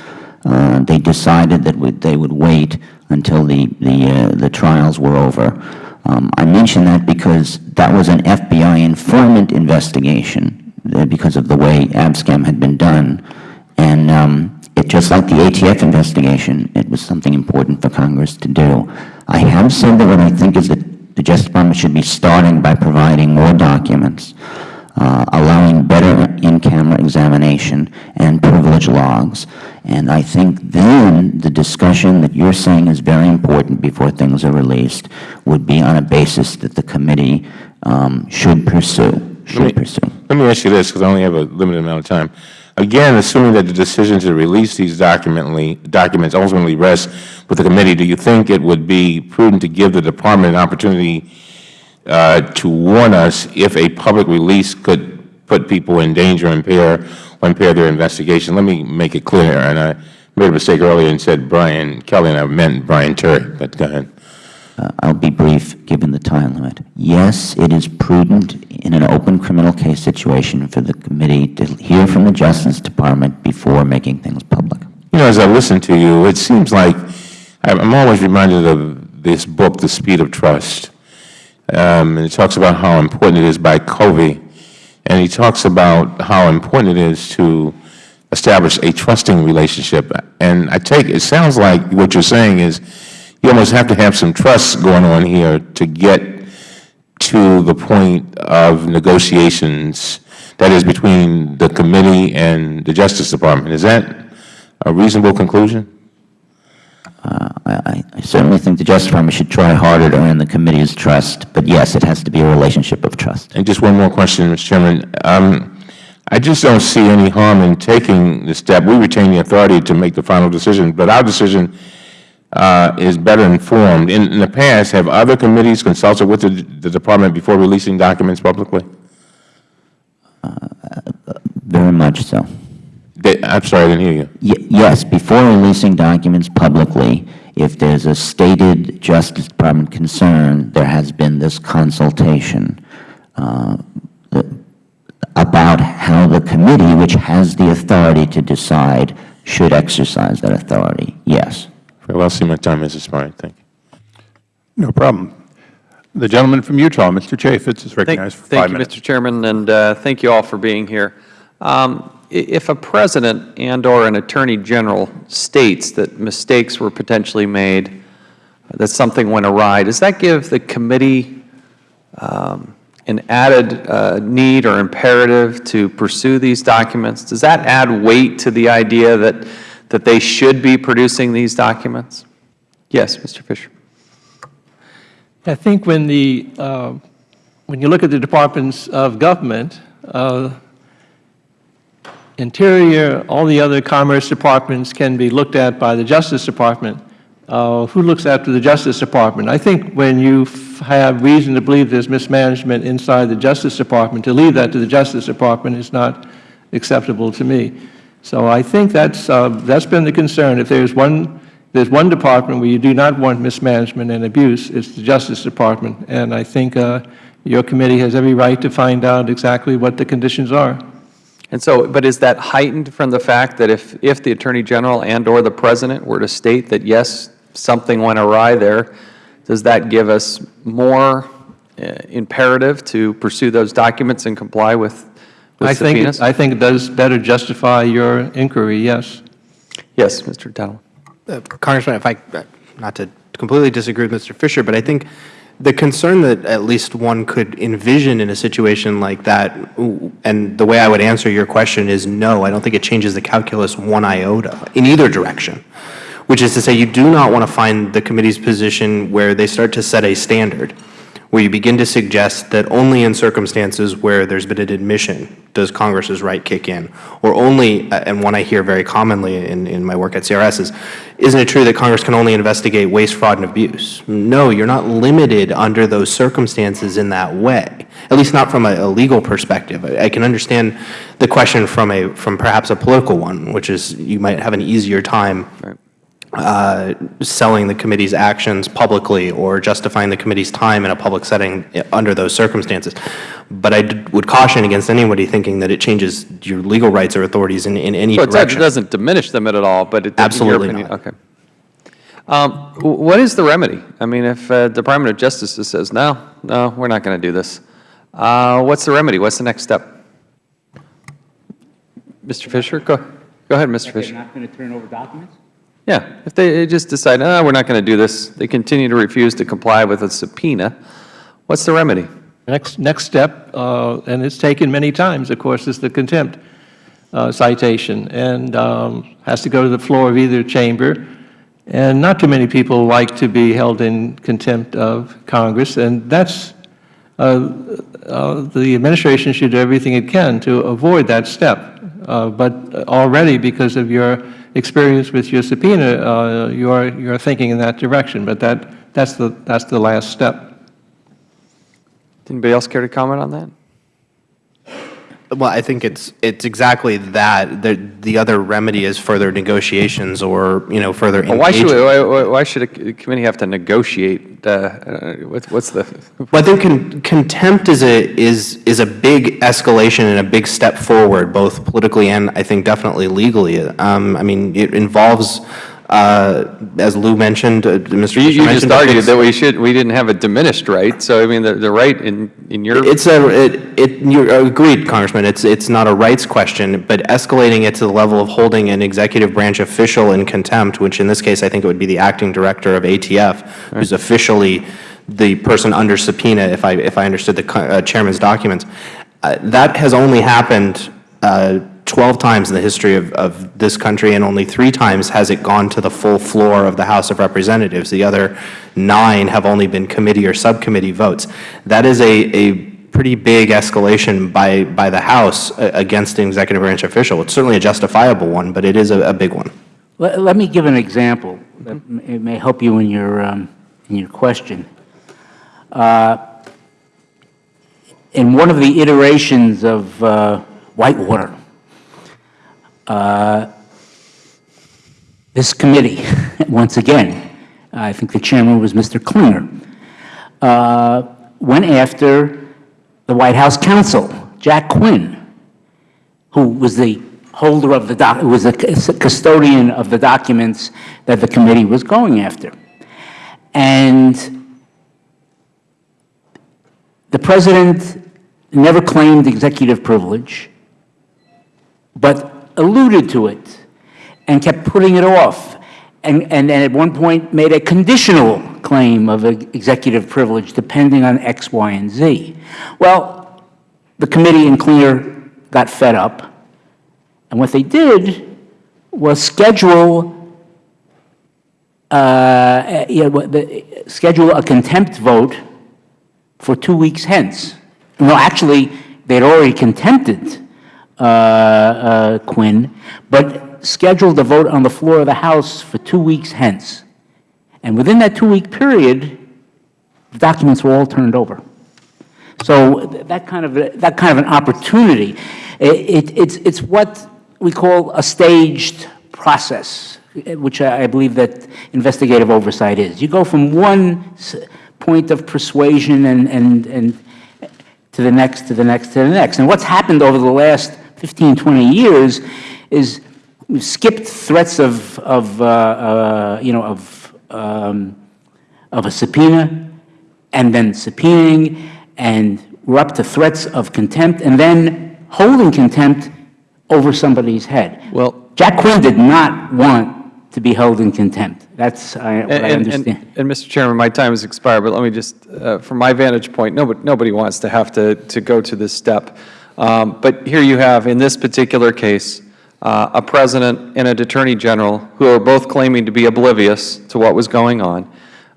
they decided that they would wait until the, the, uh, the trials were over. Um, I mention that because that was an FBI informant investigation uh, because of the way Abscam had been done. And um, it, just like the ATF investigation, it was something important for Congress to do. I have said that what I think is that the Justice Department should be starting by providing more documents, uh, allowing better in-camera examination and privilege logs. And I think then the discussion that you're saying is very important before things are released would be on a basis that the committee um, should pursue, should let me, pursue. Let me ask you this, because I only have a limited amount of time. Again, assuming that the decision to release these documents ultimately rests with the committee, do you think it would be prudent to give the Department an opportunity uh, to warn us if a public release could put people in danger, impair, or impair their investigation? Let me make it clear, and I made a mistake earlier and said Brian Kelly, and I meant Brian Terry, but go ahead. Uh, I'll be brief, given the time limit. Yes, it is prudent in an open criminal case situation for the committee to hear from the Justice Department before making things public. You know, as I listen to you, it seems like I'm always reminded of this book, The Speed of Trust. Um, and it talks about how important it is by Covey. And he talks about how important it is to establish a trusting relationship. And I take, it sounds like what you're saying is you almost have to have some trust going on here to get to the point of negotiations, that is, between the committee and the Justice Department. Is that a reasonable conclusion? I I certainly think the Justice Department should try harder to earn the committee's trust, but yes, it has to be a relationship of trust. And just one more question, Mr. Chairman. Um, I just don't see any harm in taking the step. We retain the authority to make the final decision, but our decision uh, is better informed. In, in the past, have other committees consulted with the, the Department before releasing documents publicly? Very much so. They, I'm sorry, I didn't hear you. Y- Yes, before releasing documents publicly, if there's a stated Justice Department concern, there has been this consultation uh, about how the committee, which has the authority to decide, should exercise that authority. Yes. Very well, I see my time has expired. Thank you. No problem. The gentleman from Utah, Mr. Chaffetz, is recognized for five minutes. Thank you, Mr. Chairman, and uh, thank you all for being here. Um, i- If a president and/or an attorney general states that mistakes were potentially made, that something went awry, does that give the committee um, an added uh, need or imperative to pursue these documents? Does that add weight to the idea that, that they should be producing these documents? Yes, Mr. Fisher. I think when the, uh, when you look at the departments of government, uh, Interior, all the other Commerce departments can be looked at by the Justice Department. Uh, Who looks after the Justice Department? I think when you have reason to believe there's mismanagement inside the Justice Department, to leave that to the Justice Department is not acceptable to me. So I think that's, uh, that's been the concern. If there's one, there's one department where you do not want mismanagement and abuse, it's the Justice Department. And I think uh, your committee has every right to find out exactly what the conditions are. And so, but is that heightened from the fact that if, if the Attorney General and/or the President were to state that, yes, something went awry there, does that give us more uh, imperative to pursue those documents and comply with with I think, subpoenas? it- I think it does better justify your inquiry, yes. Yes, Mr. Tatelman. Uh, Congressman, if I, uh, not to completely disagree with Mr. Fisher, but I think the concern that at least one could envision in a situation like that, and the way I would answer your question is no, I don't think it changes the calculus one iota in either direction, which is to say you do not want to find the committee's position where they start to set a standard, where you begin to suggest that only in circumstances where there's been an admission does Congress's right kick in, or only, uh, and one I hear very commonly in, in my work at CRS is, isn't it true that Congress can only investigate waste, fraud, and abuse? No, you're not limited under those circumstances in that way, at least not from a, a legal perspective. I, I can understand the question from a, from perhaps a political one, which is you might have an easier time uh, selling the committee's actions publicly or justifying the committee's time in a public setting uh, under those circumstances. But I d- would caution against anybody thinking that it changes your legal rights or authorities in, in any So it does- direction. it doesn't diminish them at all, but it... Absolutely opinion- not. Okay. Um, What is the remedy? I mean, if uh, Department of Justice just says, no, no, we're not going to do this, uh, what's the remedy? What's the next step? Mr. Fisher? Go go ahead, Mr. They're Fisher. not going to turn over documents? Yeah, if they just decide, no, we're not going to do this, they continue to refuse to comply with a subpoena, what's the remedy? Next, next step, uh, and it's taken many times, of course, is the contempt uh, citation, and um, has to go to the floor of either chamber. And not too many people like to be held in contempt of Congress, and that's, uh, uh, the administration should do everything it can to avoid that step. Uh, But already, because of your experience with your subpoena, uh, you are, you are thinking in that direction, but that, that's the, that's the last step. Anybody else care to comment on that? Well, I think it's, it's exactly that. The, the other remedy is further negotiations or, you know, further Well, Why should, we- why- why should a committee have to negotiate? uh, uh, what's- What's the, Well, I think con- contempt is a, is, is a big escalation and a big step forward, both politically and I think definitely legally. Um, I mean, it involves Uh, As Lou mentioned, uh, Mr. You you just mentioned, think argued that we should, we didn't have a diminished right, so I mean, the the right in in your It's a, it, it, you agreed, Congressman, it's, it's not a rights question, but escalating it to the level of holding an executive branch official in contempt, which in this case, I think it would be the acting director of ATF, who's officially the person under subpoena, if I, if I understood the uh, chairman's documents. Uh, That has only happened uh, 12 times in the history of, of this country, and only three times has it gone to the full floor of the House of Representatives. The other nine have only been committee or subcommittee votes. That is a, a pretty big escalation by, by the House uh, against an executive branch official. It's certainly a justifiable one, but it is a, a big one. Let, let me give an example that it may help you in your, um, in your question. Uh, In one of the iterations of uh, Whitewater, uh, this committee, once again, I think the chairman was Mr. Clinger, uh, went after the White House counsel, Jack Quinn, who was the holder of the doc, who was the custodian of the documents that the committee was going after. And the president never claimed executive privilege, but alluded to it and kept putting it off. And, and, and at one point made a conditional claim of executive privilege depending on X, Y, and Z. Well, the committee and Clinger got fed up, and what they did was schedule uh, you know, the- schedule a contempt vote for two weeks hence. No, actually, they'd already contempted Uh, uh, Quinn, but scheduled a vote on the floor of the House for two weeks hence. And within that two-week period, the documents were all turned over. So that kind of, that kind of an opportunity, i- it, it's, it's what we call a staged process, which I I believe that investigative oversight is. You go from one point of persuasion and, and, and to the next, to the next, to the next. And what's happened over the last 15, 20 years is we've skipped threats of, of uh, uh, you know, of, um, of a subpoena, and then subpoenaing, and we're up to threats of contempt, and then holding contempt over somebody's head. Well- Jack Quinn did not want to be held in contempt. That's I- what I And- and- understand. And, Mr. Chairman, my time has expired, but let me just, uh, from my vantage point, nobody, nobody wants to have to, to go to this step. Um, But here you have, in this particular case, uh, a President and an Attorney General who are both claiming to be oblivious to what was going on,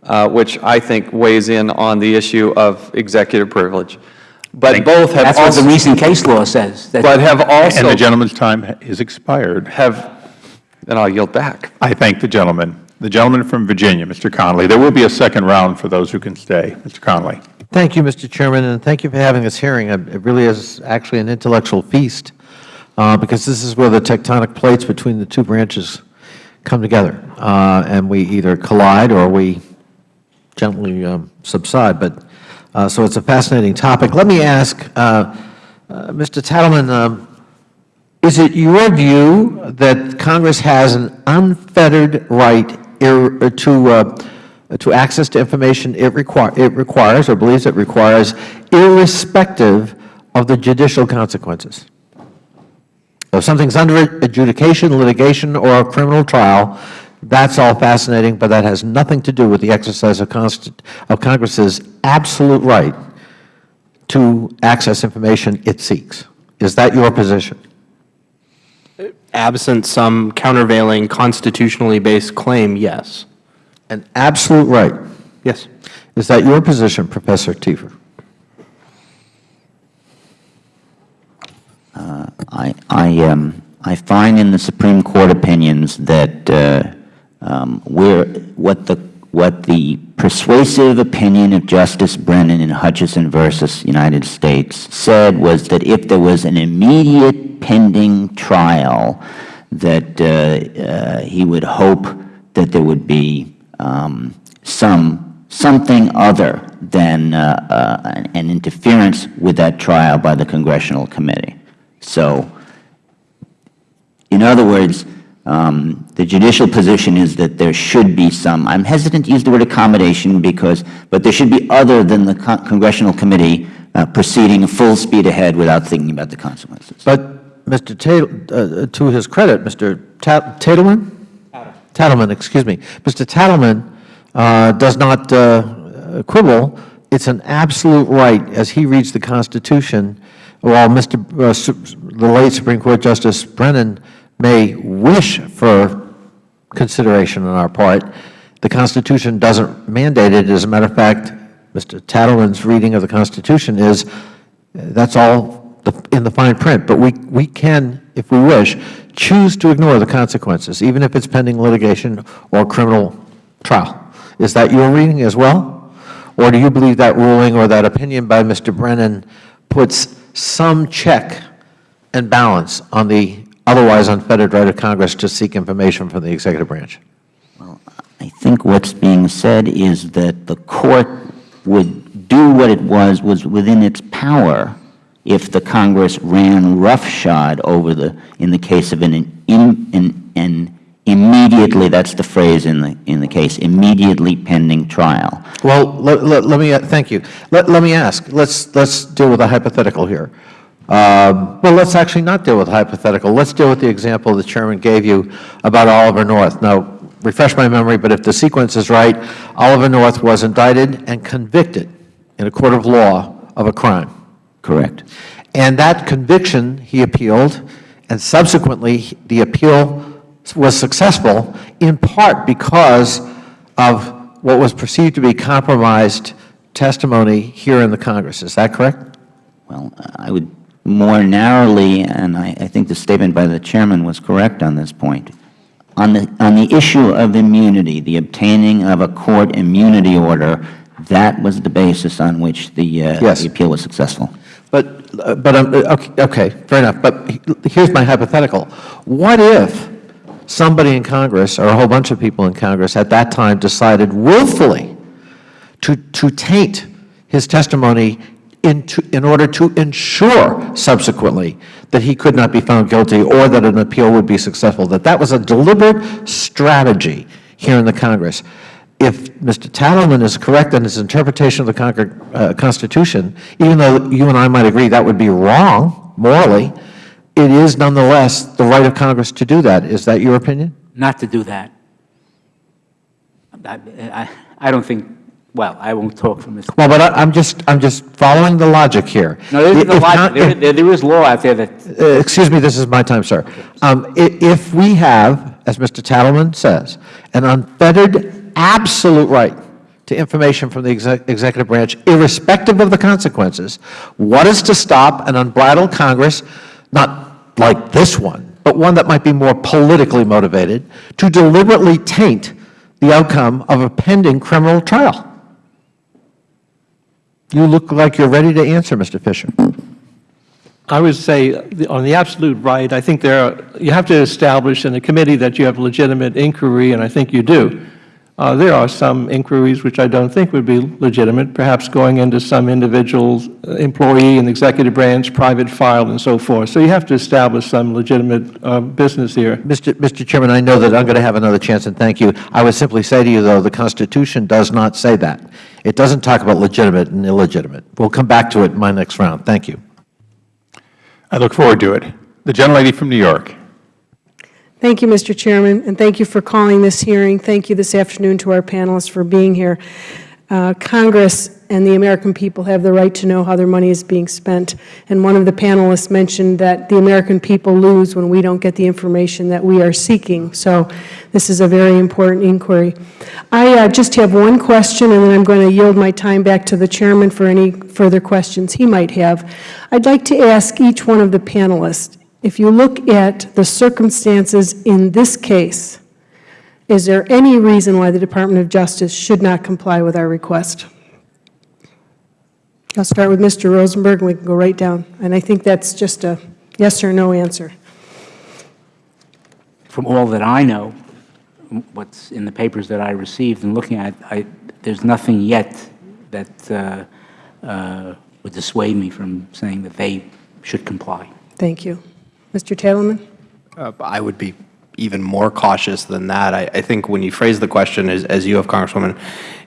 uh, which I think weighs in on the issue of executive privilege. But both have That's what the recent case law says. that- but have also. And the gentleman's time is expired. Have, then I'll yield back. I thank the gentleman. The gentleman from Virginia, Mr. Connolly. There will be a second round for those who can stay. Mr. Connolly. Thank you, Mr. Chairman, and thank you for having this hearing. It really is actually an intellectual feast, uh, because this is where the tectonic plates between the two branches come together, Uh, and we either collide or we gently um, subside. But, uh, so it's a fascinating topic. Let me ask, uh, uh, Mr. Tatelman, um, is it your view that Congress has an unfettered right to, uh, to access to information it require, it requires, or believes it requires, irrespective of the judicial consequences? If something's under adjudication, litigation, or a criminal trial, that's all fascinating, but that has nothing to do with the exercise of of Congress's absolute right to access information it seeks. Is that your position? Absent some countervailing constitutionally based claim, yes. An absolute right. Yes. Is that your position, Professor Tiefer? I, I, um, I find in the Supreme Court opinions that uh, um, where, what the, what the persuasive opinion of Justice Brennan in Hutchinson versus United States said was that if there was an immediate pending trial, that uh, uh, he would hope that there would be um, some, something other than uh, uh, an interference with that trial by the congressional committee. So, in other words, Um, The judicial position is that there should be some, I'm hesitant to use the word accommodation because, but there should be other than the con- congressional committee uh, proceeding full speed ahead without thinking about the consequences. But Mr. Tat- uh, to his credit, Mr. Ta- Tatelman? Tatelman, excuse me. Mr. Tatelman uh, does not uh, quibble. It's an absolute right, as he reads the Constitution, while Mr. uh, the late Supreme Court Justice Brennan may wish for consideration on our part, the Constitution doesn't mandate it. As a matter of fact, Mr. Tatelman's reading of the Constitution is, uh, that's all in the fine print. But we, we can, if we wish, choose to ignore the consequences, even if it's pending litigation or criminal trial. Is that your reading as well? Or do you believe that ruling or that opinion by Mr. Brennan puts some check and balance on the otherwise unfettered right of Congress to seek information from the executive branch? Well, I think what's being said is that the court would do what it was, was within its power if the Congress ran roughshod over the, in the case of an, in, an, an immediately, that's the phrase in the, in the case, immediately pending trial. Well, let, let, let me, uh, thank you. Let, let me ask, let's, let's deal with a hypothetical here. Um, well, let's actually not deal with hypothetical. Let's deal with the example the Chairman gave you about Oliver North. Now, refresh my memory, but if the sequence is right, Oliver North was indicted and convicted in a court of law of a crime. Correct. And that conviction, he appealed, and subsequently, the appeal was successful in part because of what was perceived to be compromised testimony here in the Congress. Is that correct? Well, I would more narrowly, and I, I think the statement by the chairman was correct on this point. On the, on the issue of immunity, the obtaining of a court immunity order, that was the basis on which the, uh, Yes. the appeal was successful. But, but, um, uh, okay, okay, fair enough. But here's my hypothetical. What if somebody in Congress, or a whole bunch of people in Congress at that time decided willfully to, to taint his testimony into, in order to ensure subsequently that he could not be found guilty or that an appeal would be successful, that that was a deliberate strategy here in the Congress. If Mr. Tatelman is correct in his interpretation of the Concord, uh, Constitution, even though you and I might agree that would be wrong morally, it is nonetheless the right of Congress to do that. Is that your opinion? not to do that. I, I- I don't think, well, I won't talk for Mr. Well, but I, I'm just, I'm just following the logic here. No, there is If a lot, Con- there, there there is law out there that, Uh, Excuse me, this is my time, sir. Um, If we have, as Mr. Tatelman says, an unfettered, absolute right to information from the exec- executive branch, irrespective of the consequences, what is to stop an unbridled Congress, not like this one, but one that might be more politically motivated, to deliberately taint the outcome of a pending criminal trial? You look like you're ready to answer, Mr. Fisher. I would say, uh, on the absolute right, I think there are, you have to establish in a committee that you have legitimate inquiry, and I think you do. Uh, There are some inquiries which I don't think would be legitimate, perhaps going into some individual's uh, employee in the executive branch, private file, and so forth. So you have to establish some legitimate uh, business here. Mr. Mr. Chairman, I know that I'm going to have another chance, and thank you. I would simply say to you, though, the Constitution does not say that. It doesn't talk about legitimate and illegitimate. We'll come back to it in my next round. Thank you. I look forward to it. The gentlelady from New York. Thank you, Mr. Chairman, and thank you for calling this hearing. Thank you this afternoon to our panelists for being here. Uh, Congress and the American people have the right to know how their money is being spent, and one of the panelists mentioned that the American people lose when we don't get the information that we are seeking. So this is a very important inquiry. I uh, just have one question, and then I'm going to yield my time back to the chairman for any further questions he might have. I'd like to ask each one of the panelists, if you look at the circumstances in this case, is there any reason why the Department of Justice should not comply with our request? I'll start with Mr. Rosenberg, and we can go right down. And I think that's just a yes or no answer. from all that I know, what's in the papers that I received and looking at, I, there's nothing yet that uh, uh, would dissuade me from saying that they should comply. Thank you. Mr. Tatelman? Uh, I would be even more cautious than that. I, I think when you phrase the question as, as you have, Congresswoman,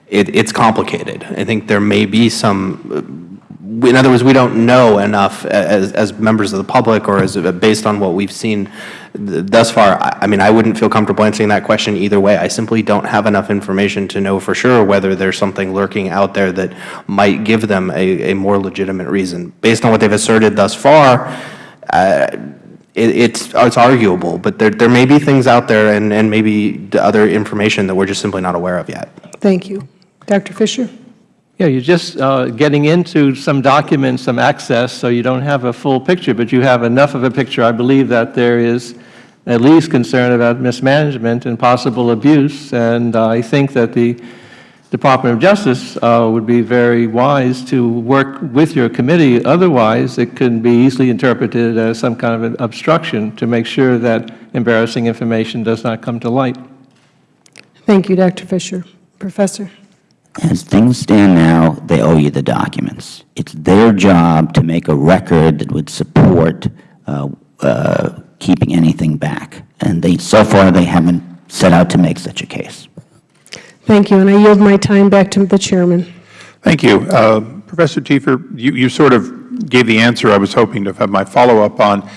it, it's complicated. I think there may be some in other words, we don't know enough as, as members of the public or as based on what we've seen thus far. I, I mean, I wouldn't feel comfortable answering that question either way. I simply don't have enough information to know for sure whether there's something lurking out there that might give them a, a more legitimate reason. Based on what they've asserted thus far, uh, it, it's, it's arguable, but there, there may be things out there and, and maybe other information that we're just simply not aware of yet. Thank you. Dr. Fisher? Yeah, you're just uh, getting into some documents, some access, so you don't have a full picture, but you have enough of a picture, I believe, that there is at least concern about mismanagement and possible abuse. And uh, I think that the Department of Justice uh, would be very wise to work with your committee. Otherwise, it can be easily interpreted as some kind of an obstruction to make sure that embarrassing information does not come to light. Thank you, Dr. Fisher. Professor? As things stand now, they owe you the documents. It's their job to make a record that would support uh, uh, keeping anything back. And they, so far, they haven't set out to make such a case. Thank you, and I yield my time back to the Chairman. Thank you. Uh, Professor Tiefer, you, you sort of gave the answer I was hoping to have my follow-up on.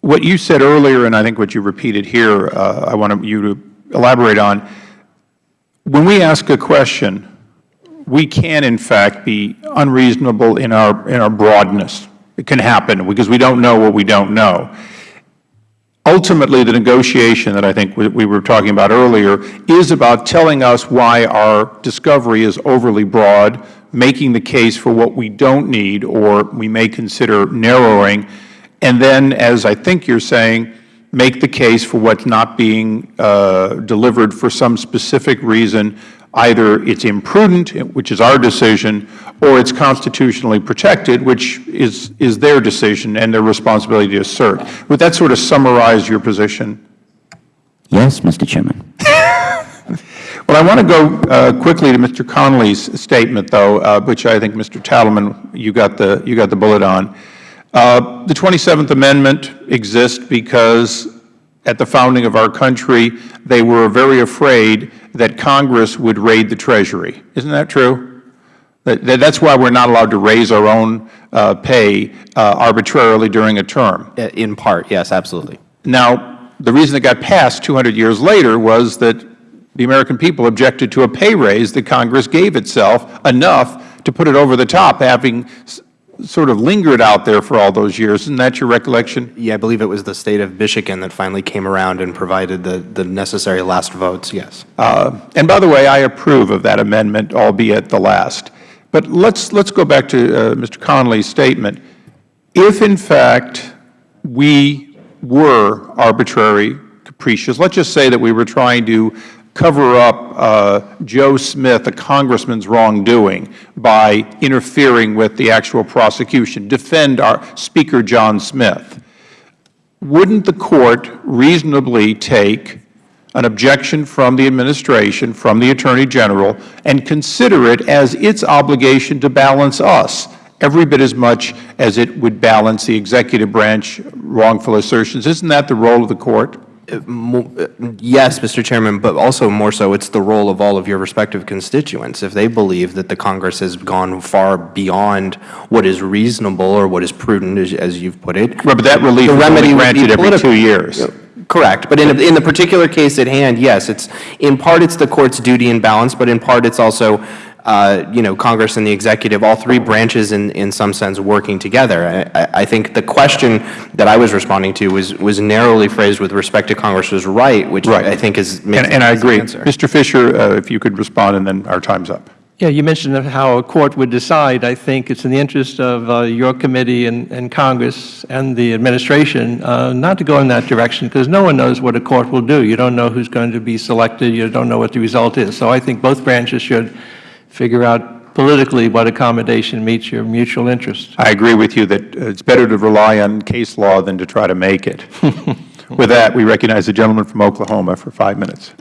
What you said earlier, and I think what you repeated here, uh, I want you to elaborate on. When we ask a question, we can, in fact, be unreasonable in our, in our broadness. It can happen because we don't know what we don't know. Ultimately, the negotiation that I think we were talking about earlier is about telling us why our discovery is overly broad, making the case for what we don't need or we may consider narrowing, and then, as I think you are saying, make the case for what's not being uh, delivered for some specific reason. Either it's imprudent, which is our decision, or it's constitutionally protected, which is, is their decision and their responsibility to assert. Would that sort of summarize your position? Yes, Mr. Chairman. well, I want to go uh, quickly to Mr. Connolly's statement, though, uh, which I think, Mr. Tatelman, you got the, you got the bullet on. Uh, the 27th Amendment exists because at the founding of our country, they were very afraid that Congress would raid the Treasury. Isn't that true? That, that's why we're not allowed to raise our own uh, pay uh, arbitrarily during a term. In part, yes, absolutely. Now, the reason it got passed 200 years later was that the American people objected to a pay raise that Congress gave itself enough to put it over the top, having sort of lingered out there for all those years. Isn't that your recollection? Yeah, I believe it was the State of Michigan that finally came around and provided the, the necessary last votes, yes. Uh, and by the way, I approve of that amendment, albeit the last. But let's, let's go back to uh, Mr. Connolly's statement. If, in fact, we were arbitrary, capricious, let's just say that we were trying to cover up uh, Joe Smith, a Congressman's wrongdoing, by interfering with the actual prosecution, defend our Speaker John Smith, wouldn't the Court reasonably take an objection from the Administration, from the Attorney General, and consider it as its obligation to balance us every bit as much as it would balance the executive branch wrongful assertions? Isn't that the role of the Court? Uh, uh, yes, Mr. Chairman, but also more so it's the role of all of your respective constituents. If they believe that the Congress has gone far beyond what is reasonable or what is prudent, as, as you've put it. Right, but that relief the is remedy only granted every two years. Correct. But in, in the particular case at hand, yes, it's in part it's the Court's duty and balance, but in part it's also uh, you know, Congress and the executive, all three branches in, in some sense working together. I, I think the question that I was responding to was, was narrowly phrased with respect to Congress's right, which right. I think is And, and I agree. Mr. Fisher, uh, if you could respond, and then our time's up. Yeah, you mentioned how a court would decide. I think it's in the interest of uh, your committee and, and, Congress and the administration uh, not to go in that direction because no one knows what a court will do. You don't know who's going to be selected. You don't know what the result is. So I think both branches should figure out politically what accommodation meets your mutual interest. I agree with you that it's better to rely on case law than to try to make it. with that, we recognize the gentleman from Oklahoma for five minutes.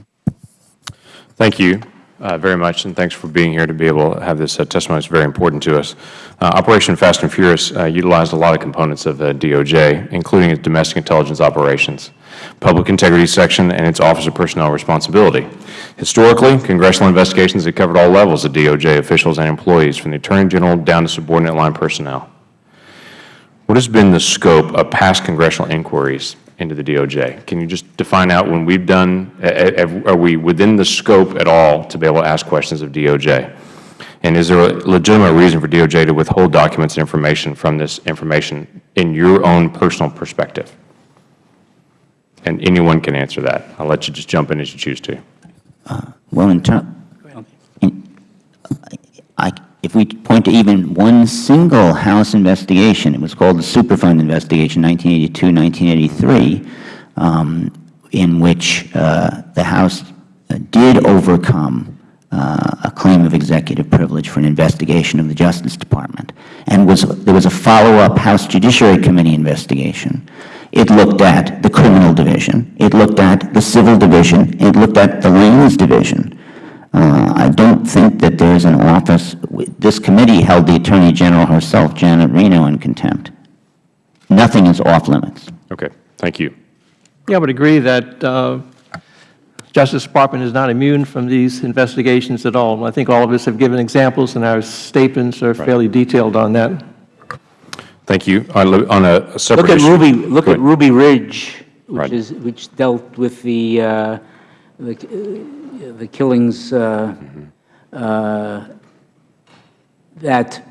Thank you uh, very much, and thanks for being here to be able to have this uh, testimony. It's very important to us. Uh, Operation Fast and Furious uh, utilized a lot of components of uh, DOJ, including its domestic intelligence operations. Public Integrity Section and its Office of Personnel Responsibility. Historically, congressional investigations have covered all levels of DOJ officials and employees, from the Attorney General down to subordinate line personnel. What has been the scope of past congressional inquiries into the DOJ? Can you just define out when we've done, are we within the scope at all to be able to ask questions of DOJ? And is there a legitimate reason for DOJ to withhold documents and information from this information in your own personal perspective? And anyone can answer that. I'll let you just jump in as you choose to. Well, in terms, I, if we point to even one single House investigation, it was called the Superfund investigation, 1982, 1983, um, in which uh, the House uh, did overcome uh, a claim of executive privilege for an investigation of the Justice Department. And was, there was a follow-up House Judiciary Committee investigation. It looked at the criminal division. It looked at the civil division. It looked at the lands division. Uh, I don't think that there's an office, this committee held the Attorney General herself, Janet Reno, in contempt. Nothing is off limits. Okay. Thank you. Yeah, I would agree that uh, Justice Department is not immune from these investigations at all. I think all of us have given examples, and our statements are fairly detailed on that. Thank you. On a- on a separate Look at issue- Ruby, look Go at ahead. Ruby Ridge, which Right. is, which dealt with the, uh, the uh, the killings uh, uh, that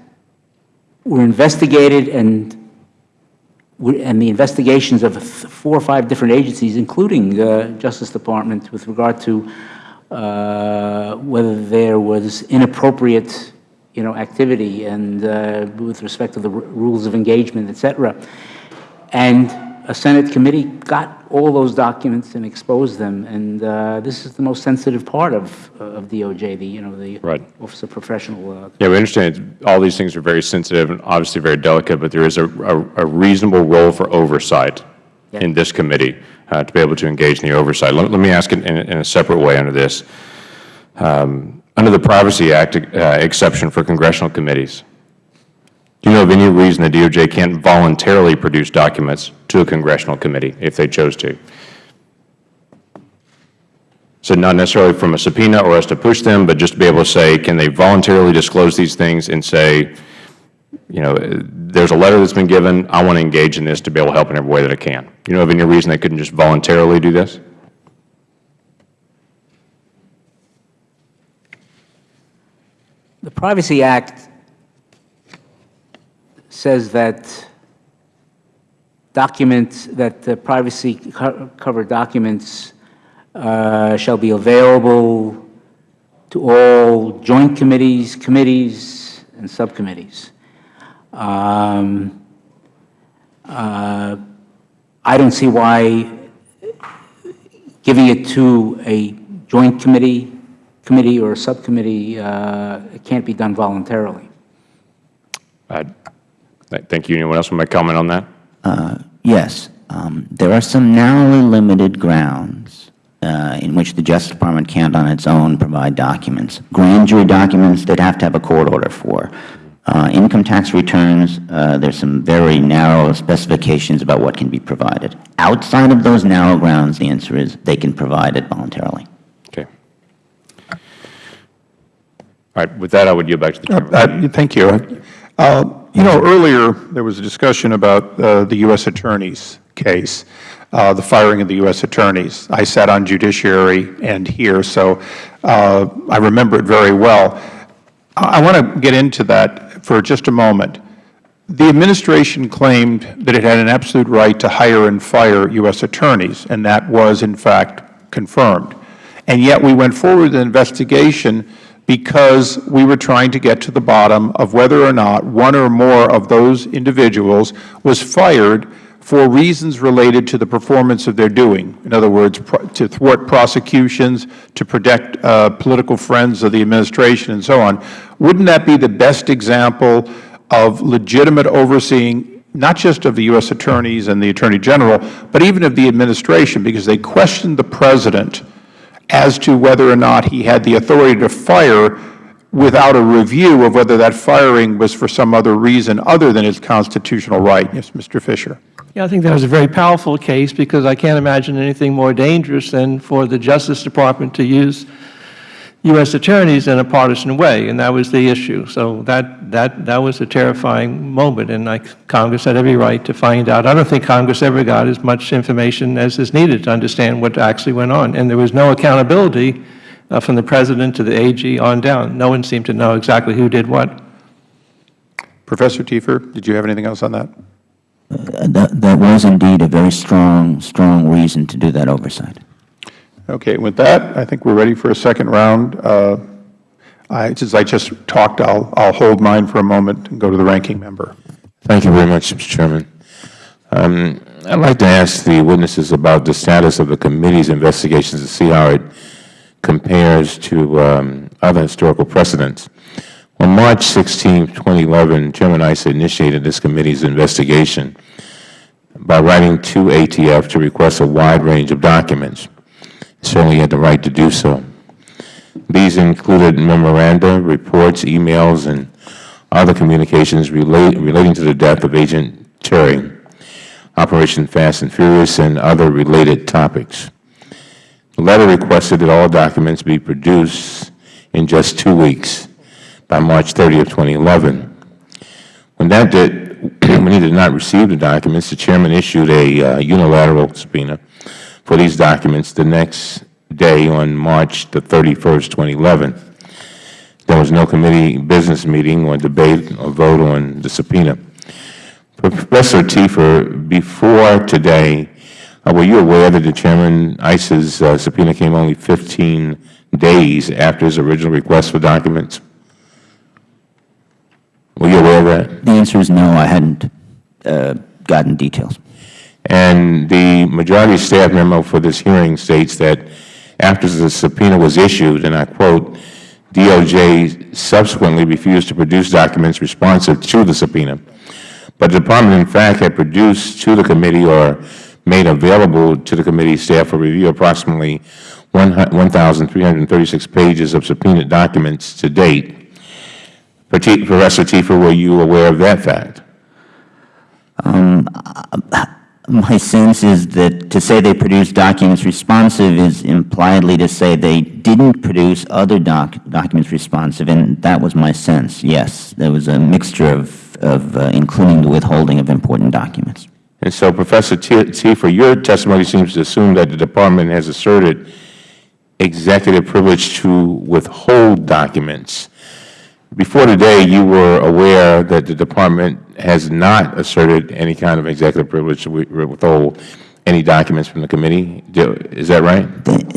were investigated and, were- and the investigations of four or five different agencies, including the Justice Department, with regard to uh, whether there was inappropriate, you know, activity and uh, with respect to the r- rules of engagement, et cetera. And a Senate committee got all those documents and exposed them, and uh, this is the most sensitive part of, of DOJ, the, you know, the Right. Office of Professional. uh, Yeah, we understand all these things are very sensitive and obviously very delicate, but there is a, a, a reasonable role for oversight in this committee uh, to be able to engage in the oversight. Let, let me ask it in, a- in a separate way under this. Um, under the Privacy Act uh, exception for congressional committees, do you know of any reason the DOJ can't voluntarily produce documents to a congressional committee if they chose to? So not necessarily from a subpoena or us to push them, but just to be able to say, can they voluntarily disclose these things and say, you know, there's a letter that's been given, I want to engage in this to be able to help in every way that I can. You know of any reason they couldn't just voluntarily do this? The Privacy Act says that documents, that the privacy co- covered documents uh, shall be available to all joint committees, committees, and subcommittees. Um, uh, I don't see why giving it to a joint committee, committee or subcommittee, uh, it can't be done voluntarily. Uh, Thank you. Anyone else want to comment on that? Uh, Yes, um, there are some narrowly limited grounds uh, in which the Justice Department can't on its own provide documents. Grand jury documents, they'd have to have a court order for. Uh, Income tax returns, uh, there's some very narrow specifications about what can be provided. Outside of those narrow grounds, the answer is they can provide it voluntarily. Okay. All right. With that, I would yield back to the Chairman. Uh, Thank you. Uh, You know, earlier, there was a discussion about uh, the U.S. Attorney's case, uh, the firing of the U.S. Attorneys. I sat on Judiciary and here, so uh, I remember it very well. I want to get into that for just a moment. The administration claimed that it had an absolute right to hire and fire U.S. attorneys, and that was, in fact, confirmed. And yet we went forward with an investigation because we were trying to get to the bottom of whether or not one or more of those individuals was fired for reasons related to the performance of their doing. In other words, to thwart prosecutions, to protect uh, political friends of the administration, and so on. Wouldn't that be the best example of legitimate overseeing, not just of the U.S. attorneys and the Attorney General, but even of the administration, because they questioned the President as to whether or not he had the authority to fire without a review of whether that firing was for some other reason other than his constitutional right. Yes, Mr. Fisher. Yeah, I think that was a very powerful case because I can't imagine anything more dangerous than for the Justice Department to use U.S. attorneys in a partisan way, and that was the issue. So that, that, that was a terrifying moment, and I, Congress had every right to find out. I don't think Congress ever got as much information as is needed to understand what actually went on, and there was no accountability uh, from the President to the AG on down. No one seemed to know exactly who did what. Professor Tiefer, did you have anything else on that? Uh, that, that was indeed a very strong, strong reason to do that oversight. Okay, with that, I think we're ready for a second round. Uh, I, since I just talked, I'll, I'll hold mine for a moment and go to the ranking member. Thank you very much, Mr. Chairman. Um, I'd like to ask the witnesses about the status of the committee's investigations to see how it compares to um, other historical precedents. On March 16, 2011, Chairman Issa initiated this committee's investigation by writing to ATF to request a wide range of documents. Certainly had the right to do so. These included memoranda, reports, emails, and other communications relate, relating to the death of Agent Terry, Operation Fast and Furious, and other related topics. The letter requested that all documents be produced in just two weeks by March 30 of 2011. When that did, when he did not receive the documents, the chairman issued a uh, unilateral subpoena for these documents the next day on March the 31st, 2011. There was no committee business meeting or debate or vote on the subpoena. Professor Tiefer, before today, uh, were you aware that the Chairman Issa's uh, subpoena came only 15 days after his original request for documents? Were you aware of that? The answer is no, I hadn't uh, gotten details. And the majority staff memo for this hearing states that after the subpoena was issued, and I quote, DOJ subsequently refused to produce documents responsive to the subpoena. But the Department, in fact, had produced to the committee or made available to the committee staff for review approximately 1,336 pages of subpoenaed documents to date. Professor Tiefer, were you aware of that fact? Um, my sense is that to say they produced documents responsive is impliedly to say they didn't produce other doc documents responsive, and that was my sense, yes. There was a mixture of, of uh, including the withholding of important documents. And so, Professor Tiefer, your testimony seems to assume that the Department has asserted executive privilege to withhold documents. Before today, you were aware that the Department has not asserted any kind of executive privilege to withhold any documents from the committee. Is that right?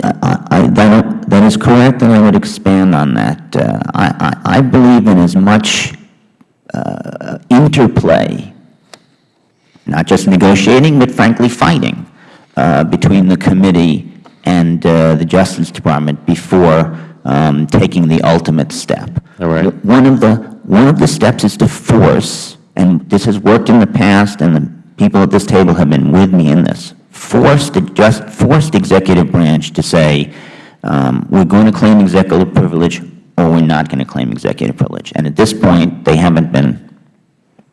I, I, that, that is correct, and I would expand on that. Uh, I, I, believe in as much uh, interplay not just negotiating, but frankly fighting uh, between the committee and uh, the Justice Department before um, taking the ultimate step. All right. One of the one of the steps is to force, and this has worked in the past, and the people at this table have been with me in this. Force the just force the executive branch to say um, we're going to claim executive privilege, or we're not going to claim executive privilege. And at this point, they haven't been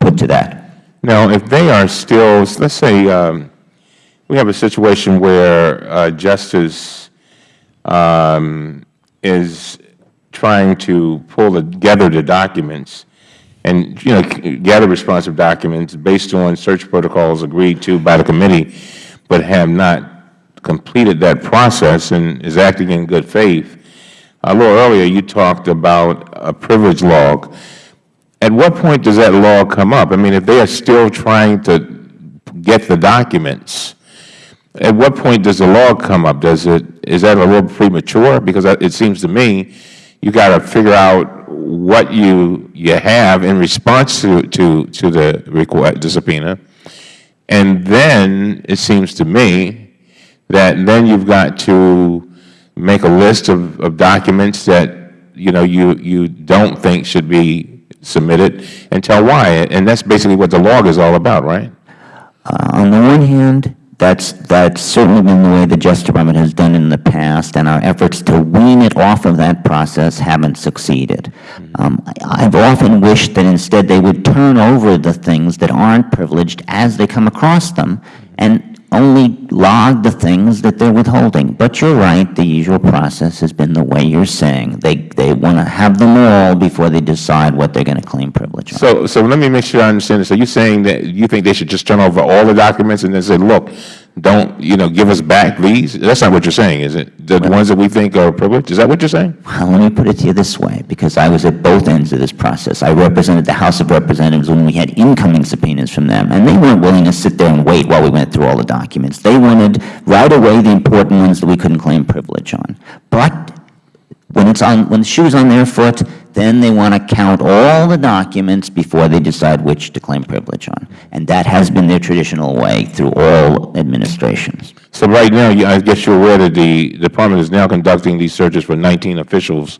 put to that. Now, if they are still, let's say um, we have a situation where uh, justice um, is trying to pull together the documents and, you know, gather responsive documents based on search protocols agreed to by the committee, but have not completed that process and is acting in good faith. A little earlier, you talked about a privilege log. At what point does that log come up? I mean, if they are still trying to get the documents, at what point does the log come up? Does it, is that a little premature? Because it seems to me you got to figure out what you, you have in response to, to, to the, request, the subpoena. And then it seems to me that then you've got to make a list of, of documents that, you know, you, you don't think should be submitted and tell why. And that's basically what the log is all about, right? Uh, on the one hand, That's, that's certainly been the way the Justice Department has done in the past, and our efforts to wean it off of that process haven't succeeded. Um, I- I've often wished that instead they would turn over the things that aren't privileged as they come across them, and only log the things that they're withholding. But you're right, the usual process has been the way you're saying. They, they want to have them all before they decide what they're going to claim privilege on. So, so let me make sure I understand this. So you're saying that you think they should just turn over all the documents and then say, look, don't, you know, give us back these? That's not what you're saying, is it? The ones that we think are privileged? Is that what you're saying? Well, let me put it to you this way, because I was at both ends of this process. I represented the House of Representatives when we had incoming subpoenas from them, and they weren't willing to sit there and wait while we went through all the documents. They wanted right away the important ones that we couldn't claim privilege on. But when it's on, when the shoe's on their foot, then they want to count all the documents before they decide which to claim privilege on. And that has been their traditional way through all administrations. So right now, I guess you're aware that the Department is now conducting these searches for 19 officials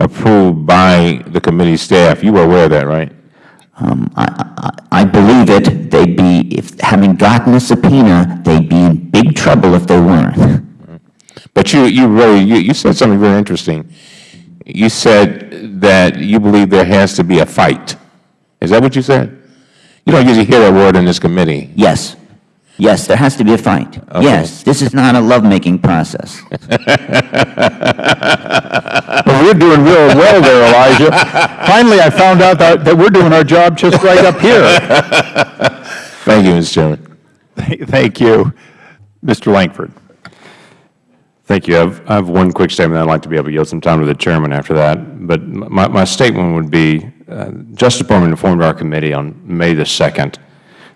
approved by the committee staff. You were aware of that, right? Um, I, I, I believe it. They'd be, if, having gotten a subpoena, they'd be in big trouble if they weren't. But you, you really, you, you said something very interesting. You said that you believe there has to be a fight. Is that what you said? You don't usually hear that word in this committee. Yes. Yes, there has to be a fight. Yes, this is not a lovemaking process. Well, we're doing real well there, Elijah. Finally, I found out that, that we're doing our job just right up here. Thank you, Mr. Chairman. Thank you. Mr. Lankford. Thank you. I have, I have one quick statement. I'd like to be able to yield some time to the chairman after that. But my, my statement would be, uh, Justice Department informed our committee on May the 2nd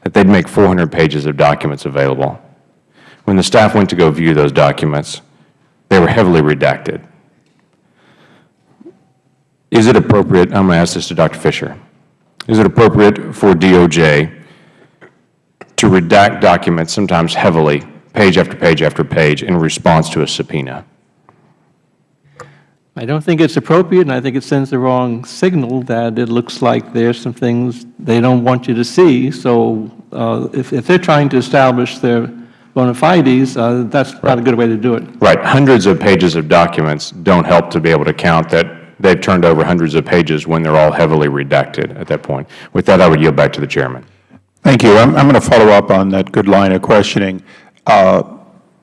that they'd make 400 pages of documents available. When the staff went to go view those documents, they were heavily redacted. Is it appropriate, I'm going to ask this to Dr. Fisher, is it appropriate for DOJ to redact documents sometimes heavily, page after page after page, in response to a subpoena? I don't think it's appropriate, and I think it sends the wrong signal that it looks like there's some things they don't want you to see. So uh, if, if they're trying to establish their bona fides, uh, that's not a good way to do it. Right. Hundreds of pages of documents don't help to be able to count that they've turned over hundreds of pages when they're all heavily redacted at that point. With that, I would yield back to the chairman. Thank you. I'm, I'm going to follow up on that good line of questioning. Uh,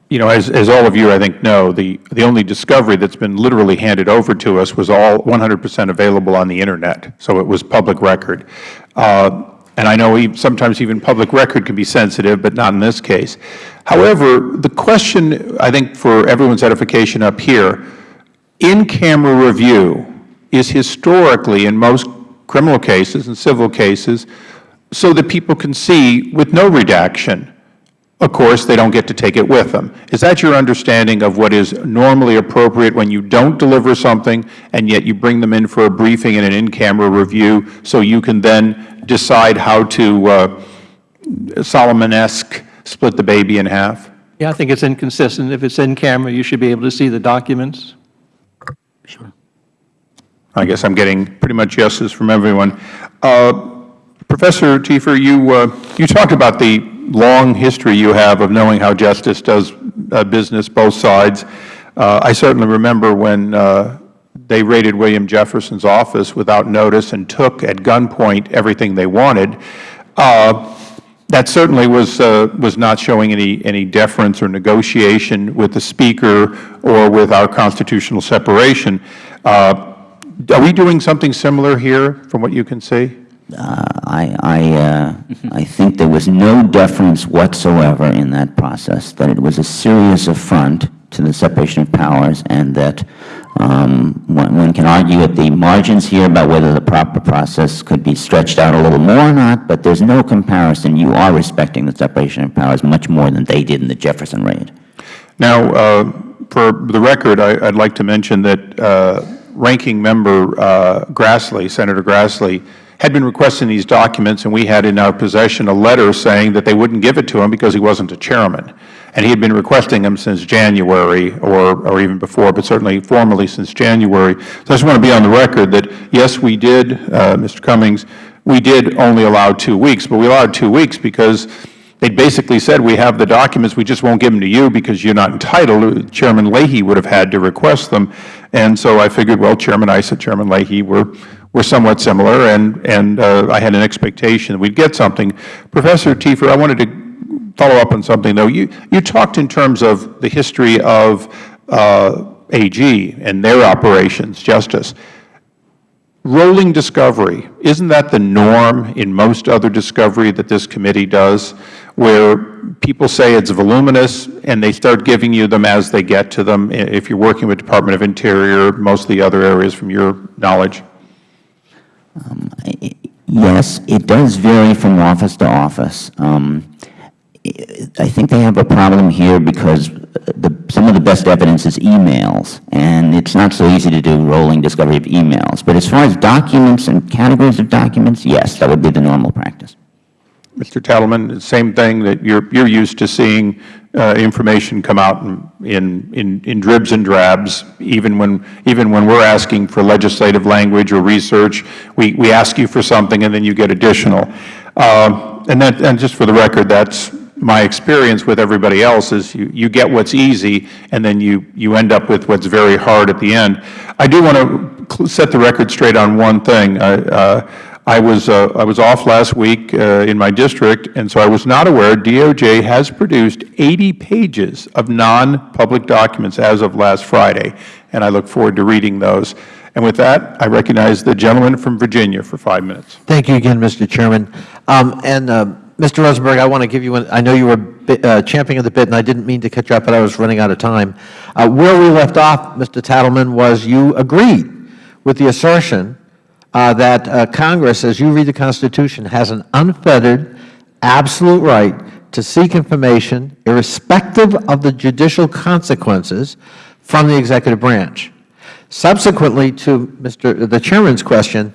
you know, as, as all of you, I think, know, the, the only discovery that's been literally handed over to us was all 100 percent available on the Internet, so it was public record. Uh, and I know e- sometimes even public record can be sensitive, but not in this case. However, the question, I think, for everyone's edification up here, in-camera review is historically, in most criminal cases and civil cases, so that people can see with no redaction. Of course, they don't get to take it with them. Is that your understanding of what is normally appropriate when you don't deliver something and yet you bring them in for a briefing and an in-camera review so you can then decide how to uh, Solomon-esque split the baby in half? Yeah, I think it's inconsistent. If it's in camera, you should be able to see the documents. Sure. I guess I'm getting pretty much yeses from everyone. Uh, Professor Tiefer, you, uh, you talked about the long history you have of knowing how justice does uh, business, both sides. Uh, I certainly remember when uh, they raided William Jefferson's office without notice and took at gunpoint everything they wanted. Uh, that certainly was, uh, was not showing any, any deference or negotiation with the Speaker or with our constitutional separation. Uh, are we doing something similar here from what you can see? Uh, I, I, uh, I think there was no deference whatsoever in that process, that it was a serious affront to the separation of powers, and that um, one, one can argue at the margins here about whether the proper process could be stretched out a little more or not, but there's no comparison. You are respecting the separation of powers much more than they did in the Jefferson raid. Now, uh, for the record, I, would like to mention that uh, Ranking Member uh, Grassley, Senator Grassley, had been requesting these documents, and we had in our possession a letter saying that they wouldn't give it to him because he wasn't a chairman. And he had been requesting them since January or, or even before, but certainly formally since January. So I just want to be on the record that, yes, we did, uh, Mr. Cummings, we did only allow two weeks, but we allowed two weeks because they basically said, we have the documents, we just won't give them to you because you're not entitled. Chairman Leahy would have had to request them. And so I figured, well, Chairman Issa, Chairman Leahy were, were somewhat similar, and, and uh, I had an expectation that we'd get something. Professor Tiefer, I wanted to follow up on something, though. You, you talked in terms of the history of uh, AG and their operations, justice. Rolling discovery, isn't that the norm in most other discovery that this committee does, where people say it's voluminous and they start giving you them as they get to them, if you're working with Department of Interior, most of the other areas from your knowledge? Yes, it does vary from office to office. Um, I think they have a problem here because the, some of the best evidence is emails, and it's not so easy to do rolling discovery of emails. But as far as documents and categories of documents, yes, that would be the normal practice. Mr. Tatelman, same thing that you're, you're used to seeing uh, information come out in, in, in dribs and drabs, even when, even when we're asking for legislative language or research, we, we ask you for something and then you get additional. Uh, and that, and just for the record, that's my experience with everybody else is you, you get what's easy and then you, you end up with what's very hard at the end. I do want to set the record straight on one thing. uh, I was, uh, I was off last week uh, in my district, and so I was not aware DOJ has produced 80 pages of non-public documents as of last Friday, and I look forward to reading those. And with that, I recognize the gentleman from Virginia for five minutes. Thank you again, Mr. Chairman. Um, and uh, Mr. Rosenberg, I want to give you an, I know you were bit, uh, championing the bit, and I didn't mean to cut you up, but I was running out of time. Uh, where we left off, Mr. Tatelman, was you agreed with the assertion uh, that uh, Congress, as you read the Constitution, has an unfettered, absolute right to seek information irrespective of the judicial consequences from the executive branch. Subsequently to Mr. the Chairman's question,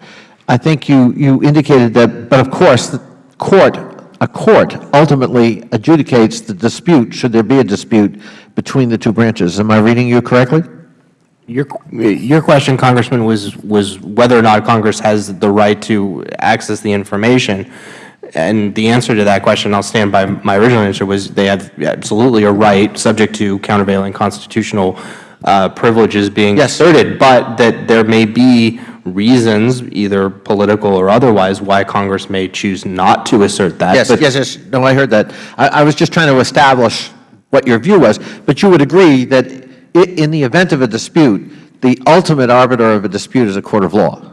I think you, you indicated that, but of course, the court, a court ultimately adjudicates the dispute, should there be a dispute, between the two branches. Am I reading you correctly? Your, your question, Congressman, was, was whether or not Congress has the right to access the information. And the answer to that question, I'll stand by my original answer, was they have absolutely a right, subject to countervailing constitutional uh, privileges being yes. asserted, but that there may be reasons, either political or otherwise, why Congress may choose not to assert that. Yes, yes, yes. No, I heard that. I, I was just trying to establish what your view was. But you would agree that in the event of a dispute, the ultimate arbiter of a dispute is a court of law.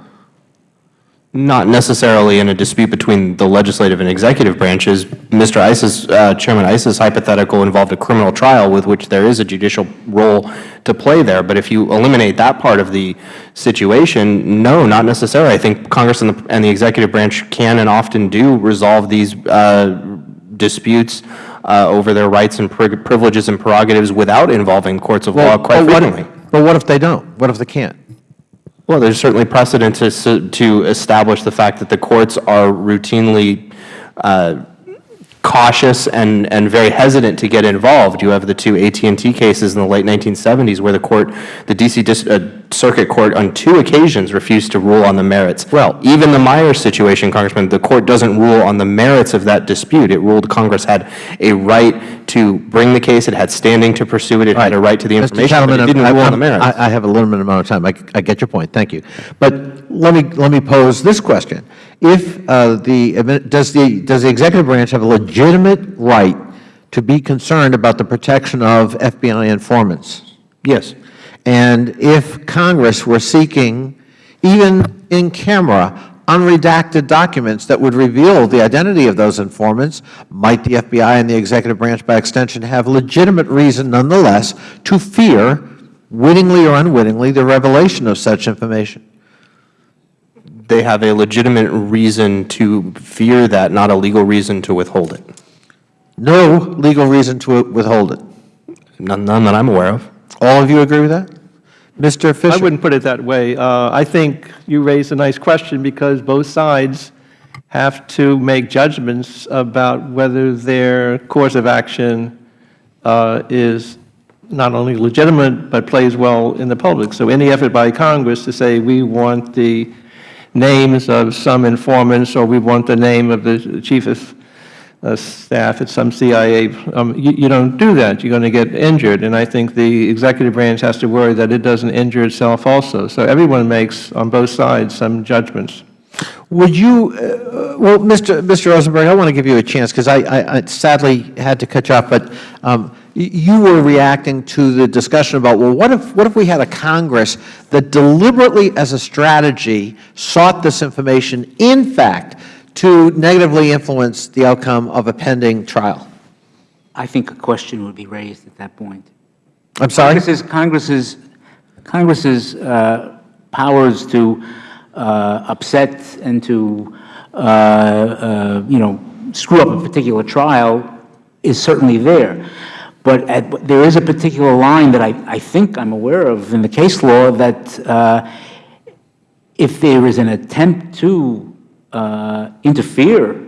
Not necessarily in a dispute between the legislative and executive branches. Mr. Issa's, uh, Chairman Issa's hypothetical involved a criminal trial with which there is a judicial role to play there. But if you eliminate that part of the situation, no, not necessarily. I think Congress and the, and the executive branch can and often do resolve these uh, disputes uh, over their rights and privileges and prerogatives without involving courts of well, law quite but frequently. What, but what if they don't? What if they can't? Well, there's certainly precedent to, to establish the fact that the courts are routinely uh, cautious and, and very hesitant to get involved. You have the two AT&T cases in the late 1970s where the court, the D.C. uh, Circuit Court on two occasions refused to rule on the merits. Well, even the Miers situation, Congressman, the court doesn't rule on the merits of that dispute. It ruled Congress had a right to bring the case, it had standing to pursue it, it had a right to the information, Mr. but it didn't I, rule on the merits. I, I have a limited amount of time. I, I get your point. Thank you. But let me, let me pose this question. If uh, the, does the, does the executive branch have a legitimate right to be concerned about the protection of FBI informants? Yes. And if Congress were seeking, even in camera, unredacted documents that would reveal the identity of those informants, might the FBI and the executive branch, by extension, have legitimate reason, nonetheless, to fear, wittingly or unwittingly, the revelation of such information? They have a legitimate reason to fear that, not a legal reason to withhold it. No legal reason to withhold it? None, none that I'm aware of. All of you agree with that? Mr. Fisher? I wouldn't put it that way. Uh, I think you raised a nice question because both sides have to make judgments about whether their course of action uh, is not only legitimate but plays well in the public. So any effort by Congress to say we want the names of some informants or we want the name of the chief of uh, staff at some CIA. Um, you, you don't do that. You're going to get injured. And I think the executive branch has to worry that it doesn't injure itself also. So everyone makes, on both sides, some judgments. Would you, uh, well, Mr. Mr. Rosenberg, I want to give you a chance because I, I, I sadly had to cut you off, but um, you were reacting to the discussion about, well, what if, what if we had a Congress that deliberately, as a strategy, sought this information, in fact, to negatively influence the outcome of a pending trial? I think a question would be raised at that point. I'm sorry? Congress's, Congress's, Congress's uh, powers to uh, upset and to, uh, uh, you know, screw up a particular trial is certainly there. But at, there is a particular line that I, I think I'm aware of in the case law that uh, if there is an attempt to uh, interfere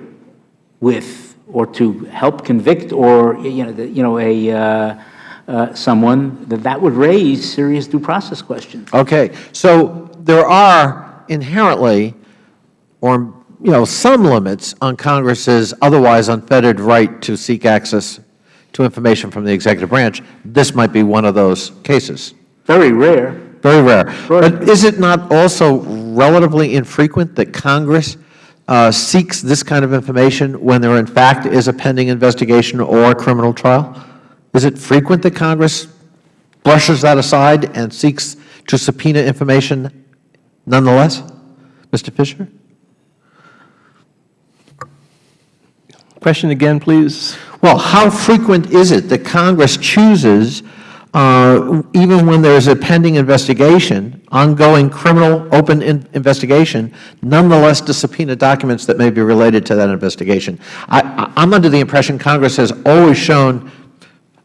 with or to help convict or, you know, the, you know a, uh, uh, someone, that that would raise serious due process questions. Okay, so there are inherently, or, you know, some limits on Congress's otherwise unfettered right to seek access to information from the executive branch. This might be one of those cases. Very rare. Very rare. But is it not also relatively infrequent that Congress uh, seeks this kind of information when there in fact is a pending investigation or a criminal trial? Is it frequent that Congress brushes that aside and seeks to subpoena information nonetheless? Mr. Fisher? Question again, please. Well, how frequent is it that Congress chooses, even when there is a pending investigation, ongoing criminal open in investigation, nonetheless to subpoena documents that may be related to that investigation? I, I- I'm under the impression Congress has always shown,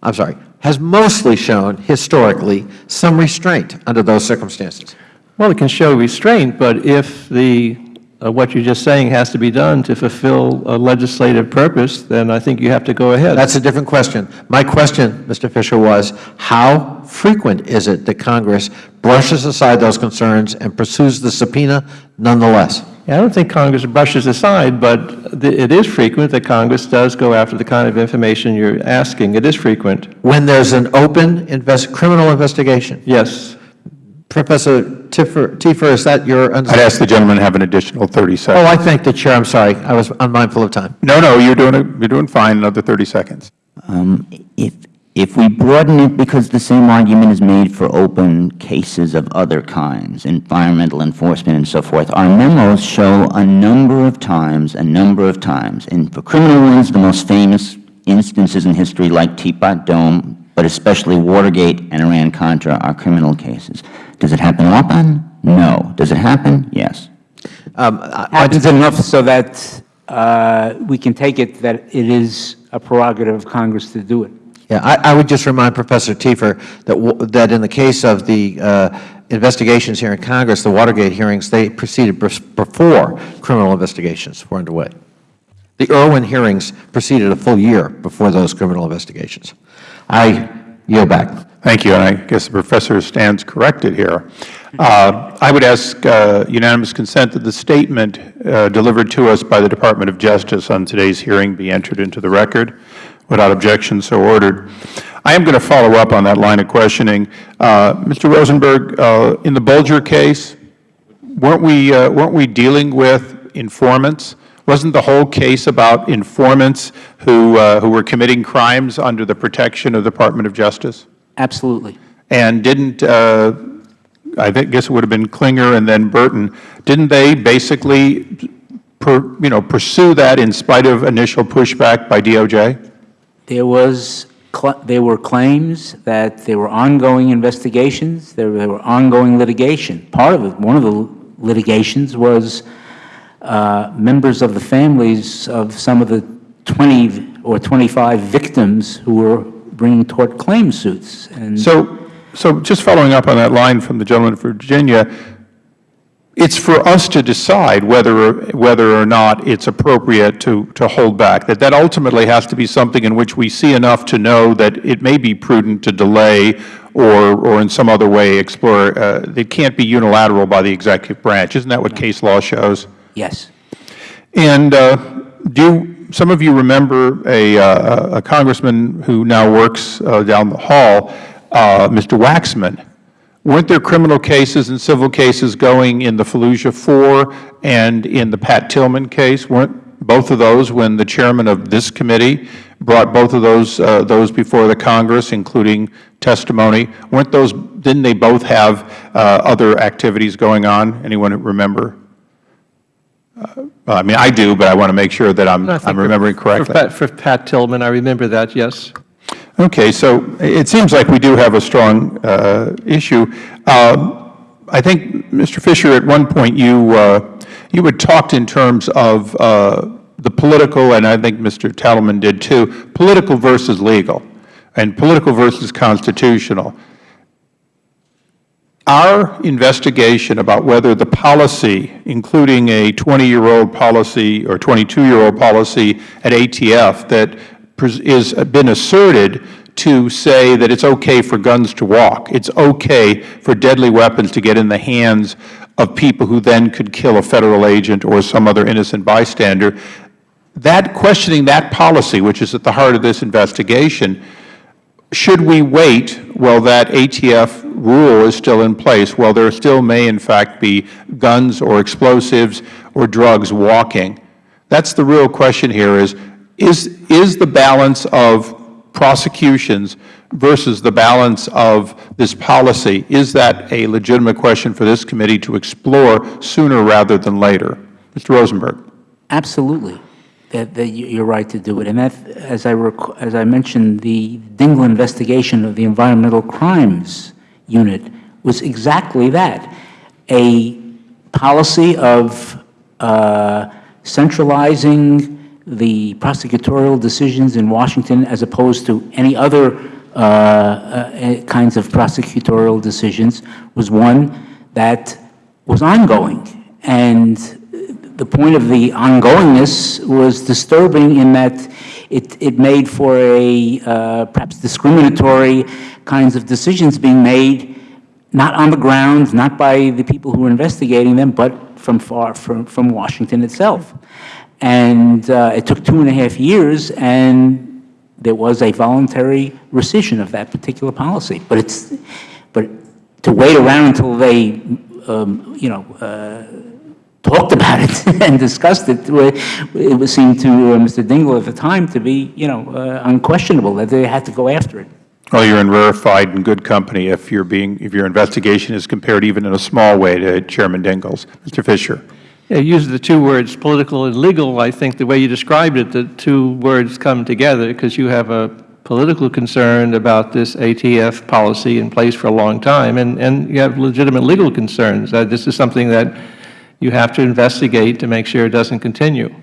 I'm sorry, has mostly shown historically some restraint under those circumstances. Well, it can show restraint, but if the, uh, Uh, what you're just saying has to be done to fulfill a legislative purpose, then I think you have to go ahead. That's a different question. My question, Mr. Fisher, was how frequent is it that Congress brushes aside those concerns and pursues the subpoena nonetheless? I don't think Congress brushes aside, but it is frequent that Congress does go after the kind of information you're asking. It is frequent. When there's an open invest, criminal investigation? Yes. Professor Tiffer, Tiefer, is that your I'd ask the gentleman to have an additional 30 seconds. Oh. I thank the Chair. I'm sorry. I was unmindful of time. No, no, you're doing, you're doing fine, another 30 seconds. Um, If, if we broaden it, because the same argument is made for open cases of other kinds, environmental enforcement and so forth, our memos show a number of times, a number of times, and for criminal ones, the most famous instances in history like Teapot Dome, but especially Watergate and Iran-Contra are criminal cases. Does it happen often? No. Does it happen? Yes. Um, I- Happens enough so that uh, we can take it that it is a prerogative of Congress to do it. Yeah, I, I would just remind Professor Tiefer that, w- that in the case of the uh, investigations here in Congress, the Watergate hearings, they proceeded before criminal investigations were underway. The Ervin hearings proceeded a full year before those criminal investigations. I yield back. Thank you, and I guess the professor stands corrected here. Uh, I would ask uh, unanimous consent that the statement uh, delivered to us by the Department of Justice on today's hearing be entered into the record. Without objection, so ordered. I am going to follow up on that line of questioning. Uh, Mr. Rosenberg, uh, in the Bulger case, weren't we, uh, weren't we dealing with informants? Wasn't the whole case about informants who, uh, who were committing crimes under the protection of the Department of Justice? Absolutely. And didn't, uh, I think, guess it would have been Clinger and then Burton, didn't they basically, per, you know, pursue that in spite of initial pushback by DOJ? There was, there were claims that there were ongoing investigations, there there were ongoing litigation. Part of it, one of the litigations was uh, members of the families of some of the 20 or 25 victims who were bringing tort claim suits. And So, so just following up on that line from the gentleman from Virginia, it's for us to decide whether, whether or not it's appropriate to, to hold back, that that ultimately has to be something in which we see enough to know that it may be prudent to delay or, or in some other way explore, uh, it can't be unilateral by the executive branch. Isn't that what case law shows? Yes. And uh, do, some of you remember a, uh, a congressman who now works uh, down the hall, uh, Mr. Waxman. Weren't there criminal cases and civil cases going in the Fallujah 4 and in the Pat Tillman case? Weren't both of those when the chairman of this committee brought both of those, uh, those before the Congress, including testimony? Weren't those, didn't they both have uh, other activities going on? Anyone remember? Uh, I mean, I do, but I want to make sure that I'm, I'm remembering for correctly. Pat- For Pat Tillman, I remember that, yes. Okay, so it seems like we do have a strong uh, issue. Um, I think, Mr. Fisher, at one point you, uh, you had talked in terms of uh, the political, and I think Mr. Tatelman did too, political versus legal, and political versus constitutional. Our investigation about whether the policy, including a 20-year-old policy or 22-year-old policy at ATF that pres- is uh, been asserted to say that it's okay for guns to walk, it's okay for deadly weapons to get in the hands of people who then could kill a Federal agent or some other innocent bystander, that questioning that policy, which is at the heart of this investigation, should we wait while that ATF rule is still in place, while there still may in fact be guns or explosives or drugs walking? That's the real question here is, is, is the balance of prosecutions versus the balance of this policy, is that a legitimate question for this committee to explore sooner rather than later? Mr. Rosenberg. Absolutely, that, that you- you're right to do it. And that, as I, as I mentioned, the Dingell investigation of the Environmental Crimes Unit was exactly that, a policy of uh, centralizing the prosecutorial decisions in Washington as opposed to any other uh, uh, kinds of prosecutorial decisions was one that was ongoing. And the point of the ongoingness was disturbing in that it, it made for a uh, perhaps discriminatory kinds of decisions being made, not on the ground, not by the people who were investigating them, but from far from, from Washington itself. And uh, it took two and a half years, and there was a voluntary rescission of that particular policy. But it's, but to wait around until they, um, you know, uh, talked about it and discussed it, wa- it would seem to uh, Mr. Dingell at the time to be, you know, uh, unquestionable that they had to go after it. Well, you're in rarefied and good company if you're being, if your investigation is compared even in a small way to Chairman Dingell's. Mr. Fisher. Yeah, use the two words political and legal. I think the way you described it, the two words come together because you have a political concern about this ATF policy in place for a long time, and, and you have legitimate legal concerns. Uh, this is something that you have to investigate to make sure it doesn't continue.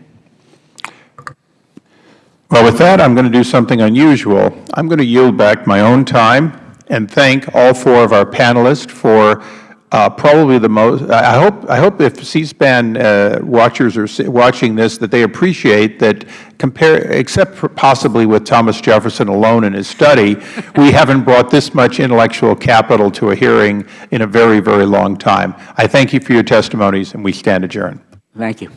Well, with that, I'm going to do something unusual. I'm going to yield back my own time and thank all four of our panelists for uh, probably the most, I hope, I hope if C-SPAN uh, watchers are watching this, that they appreciate that compare, except for possibly with Thomas Jefferson alone in his study, we haven't brought this much intellectual capital to a hearing in a very, very long time. I thank you for your testimonies, and we stand adjourned. Thank you.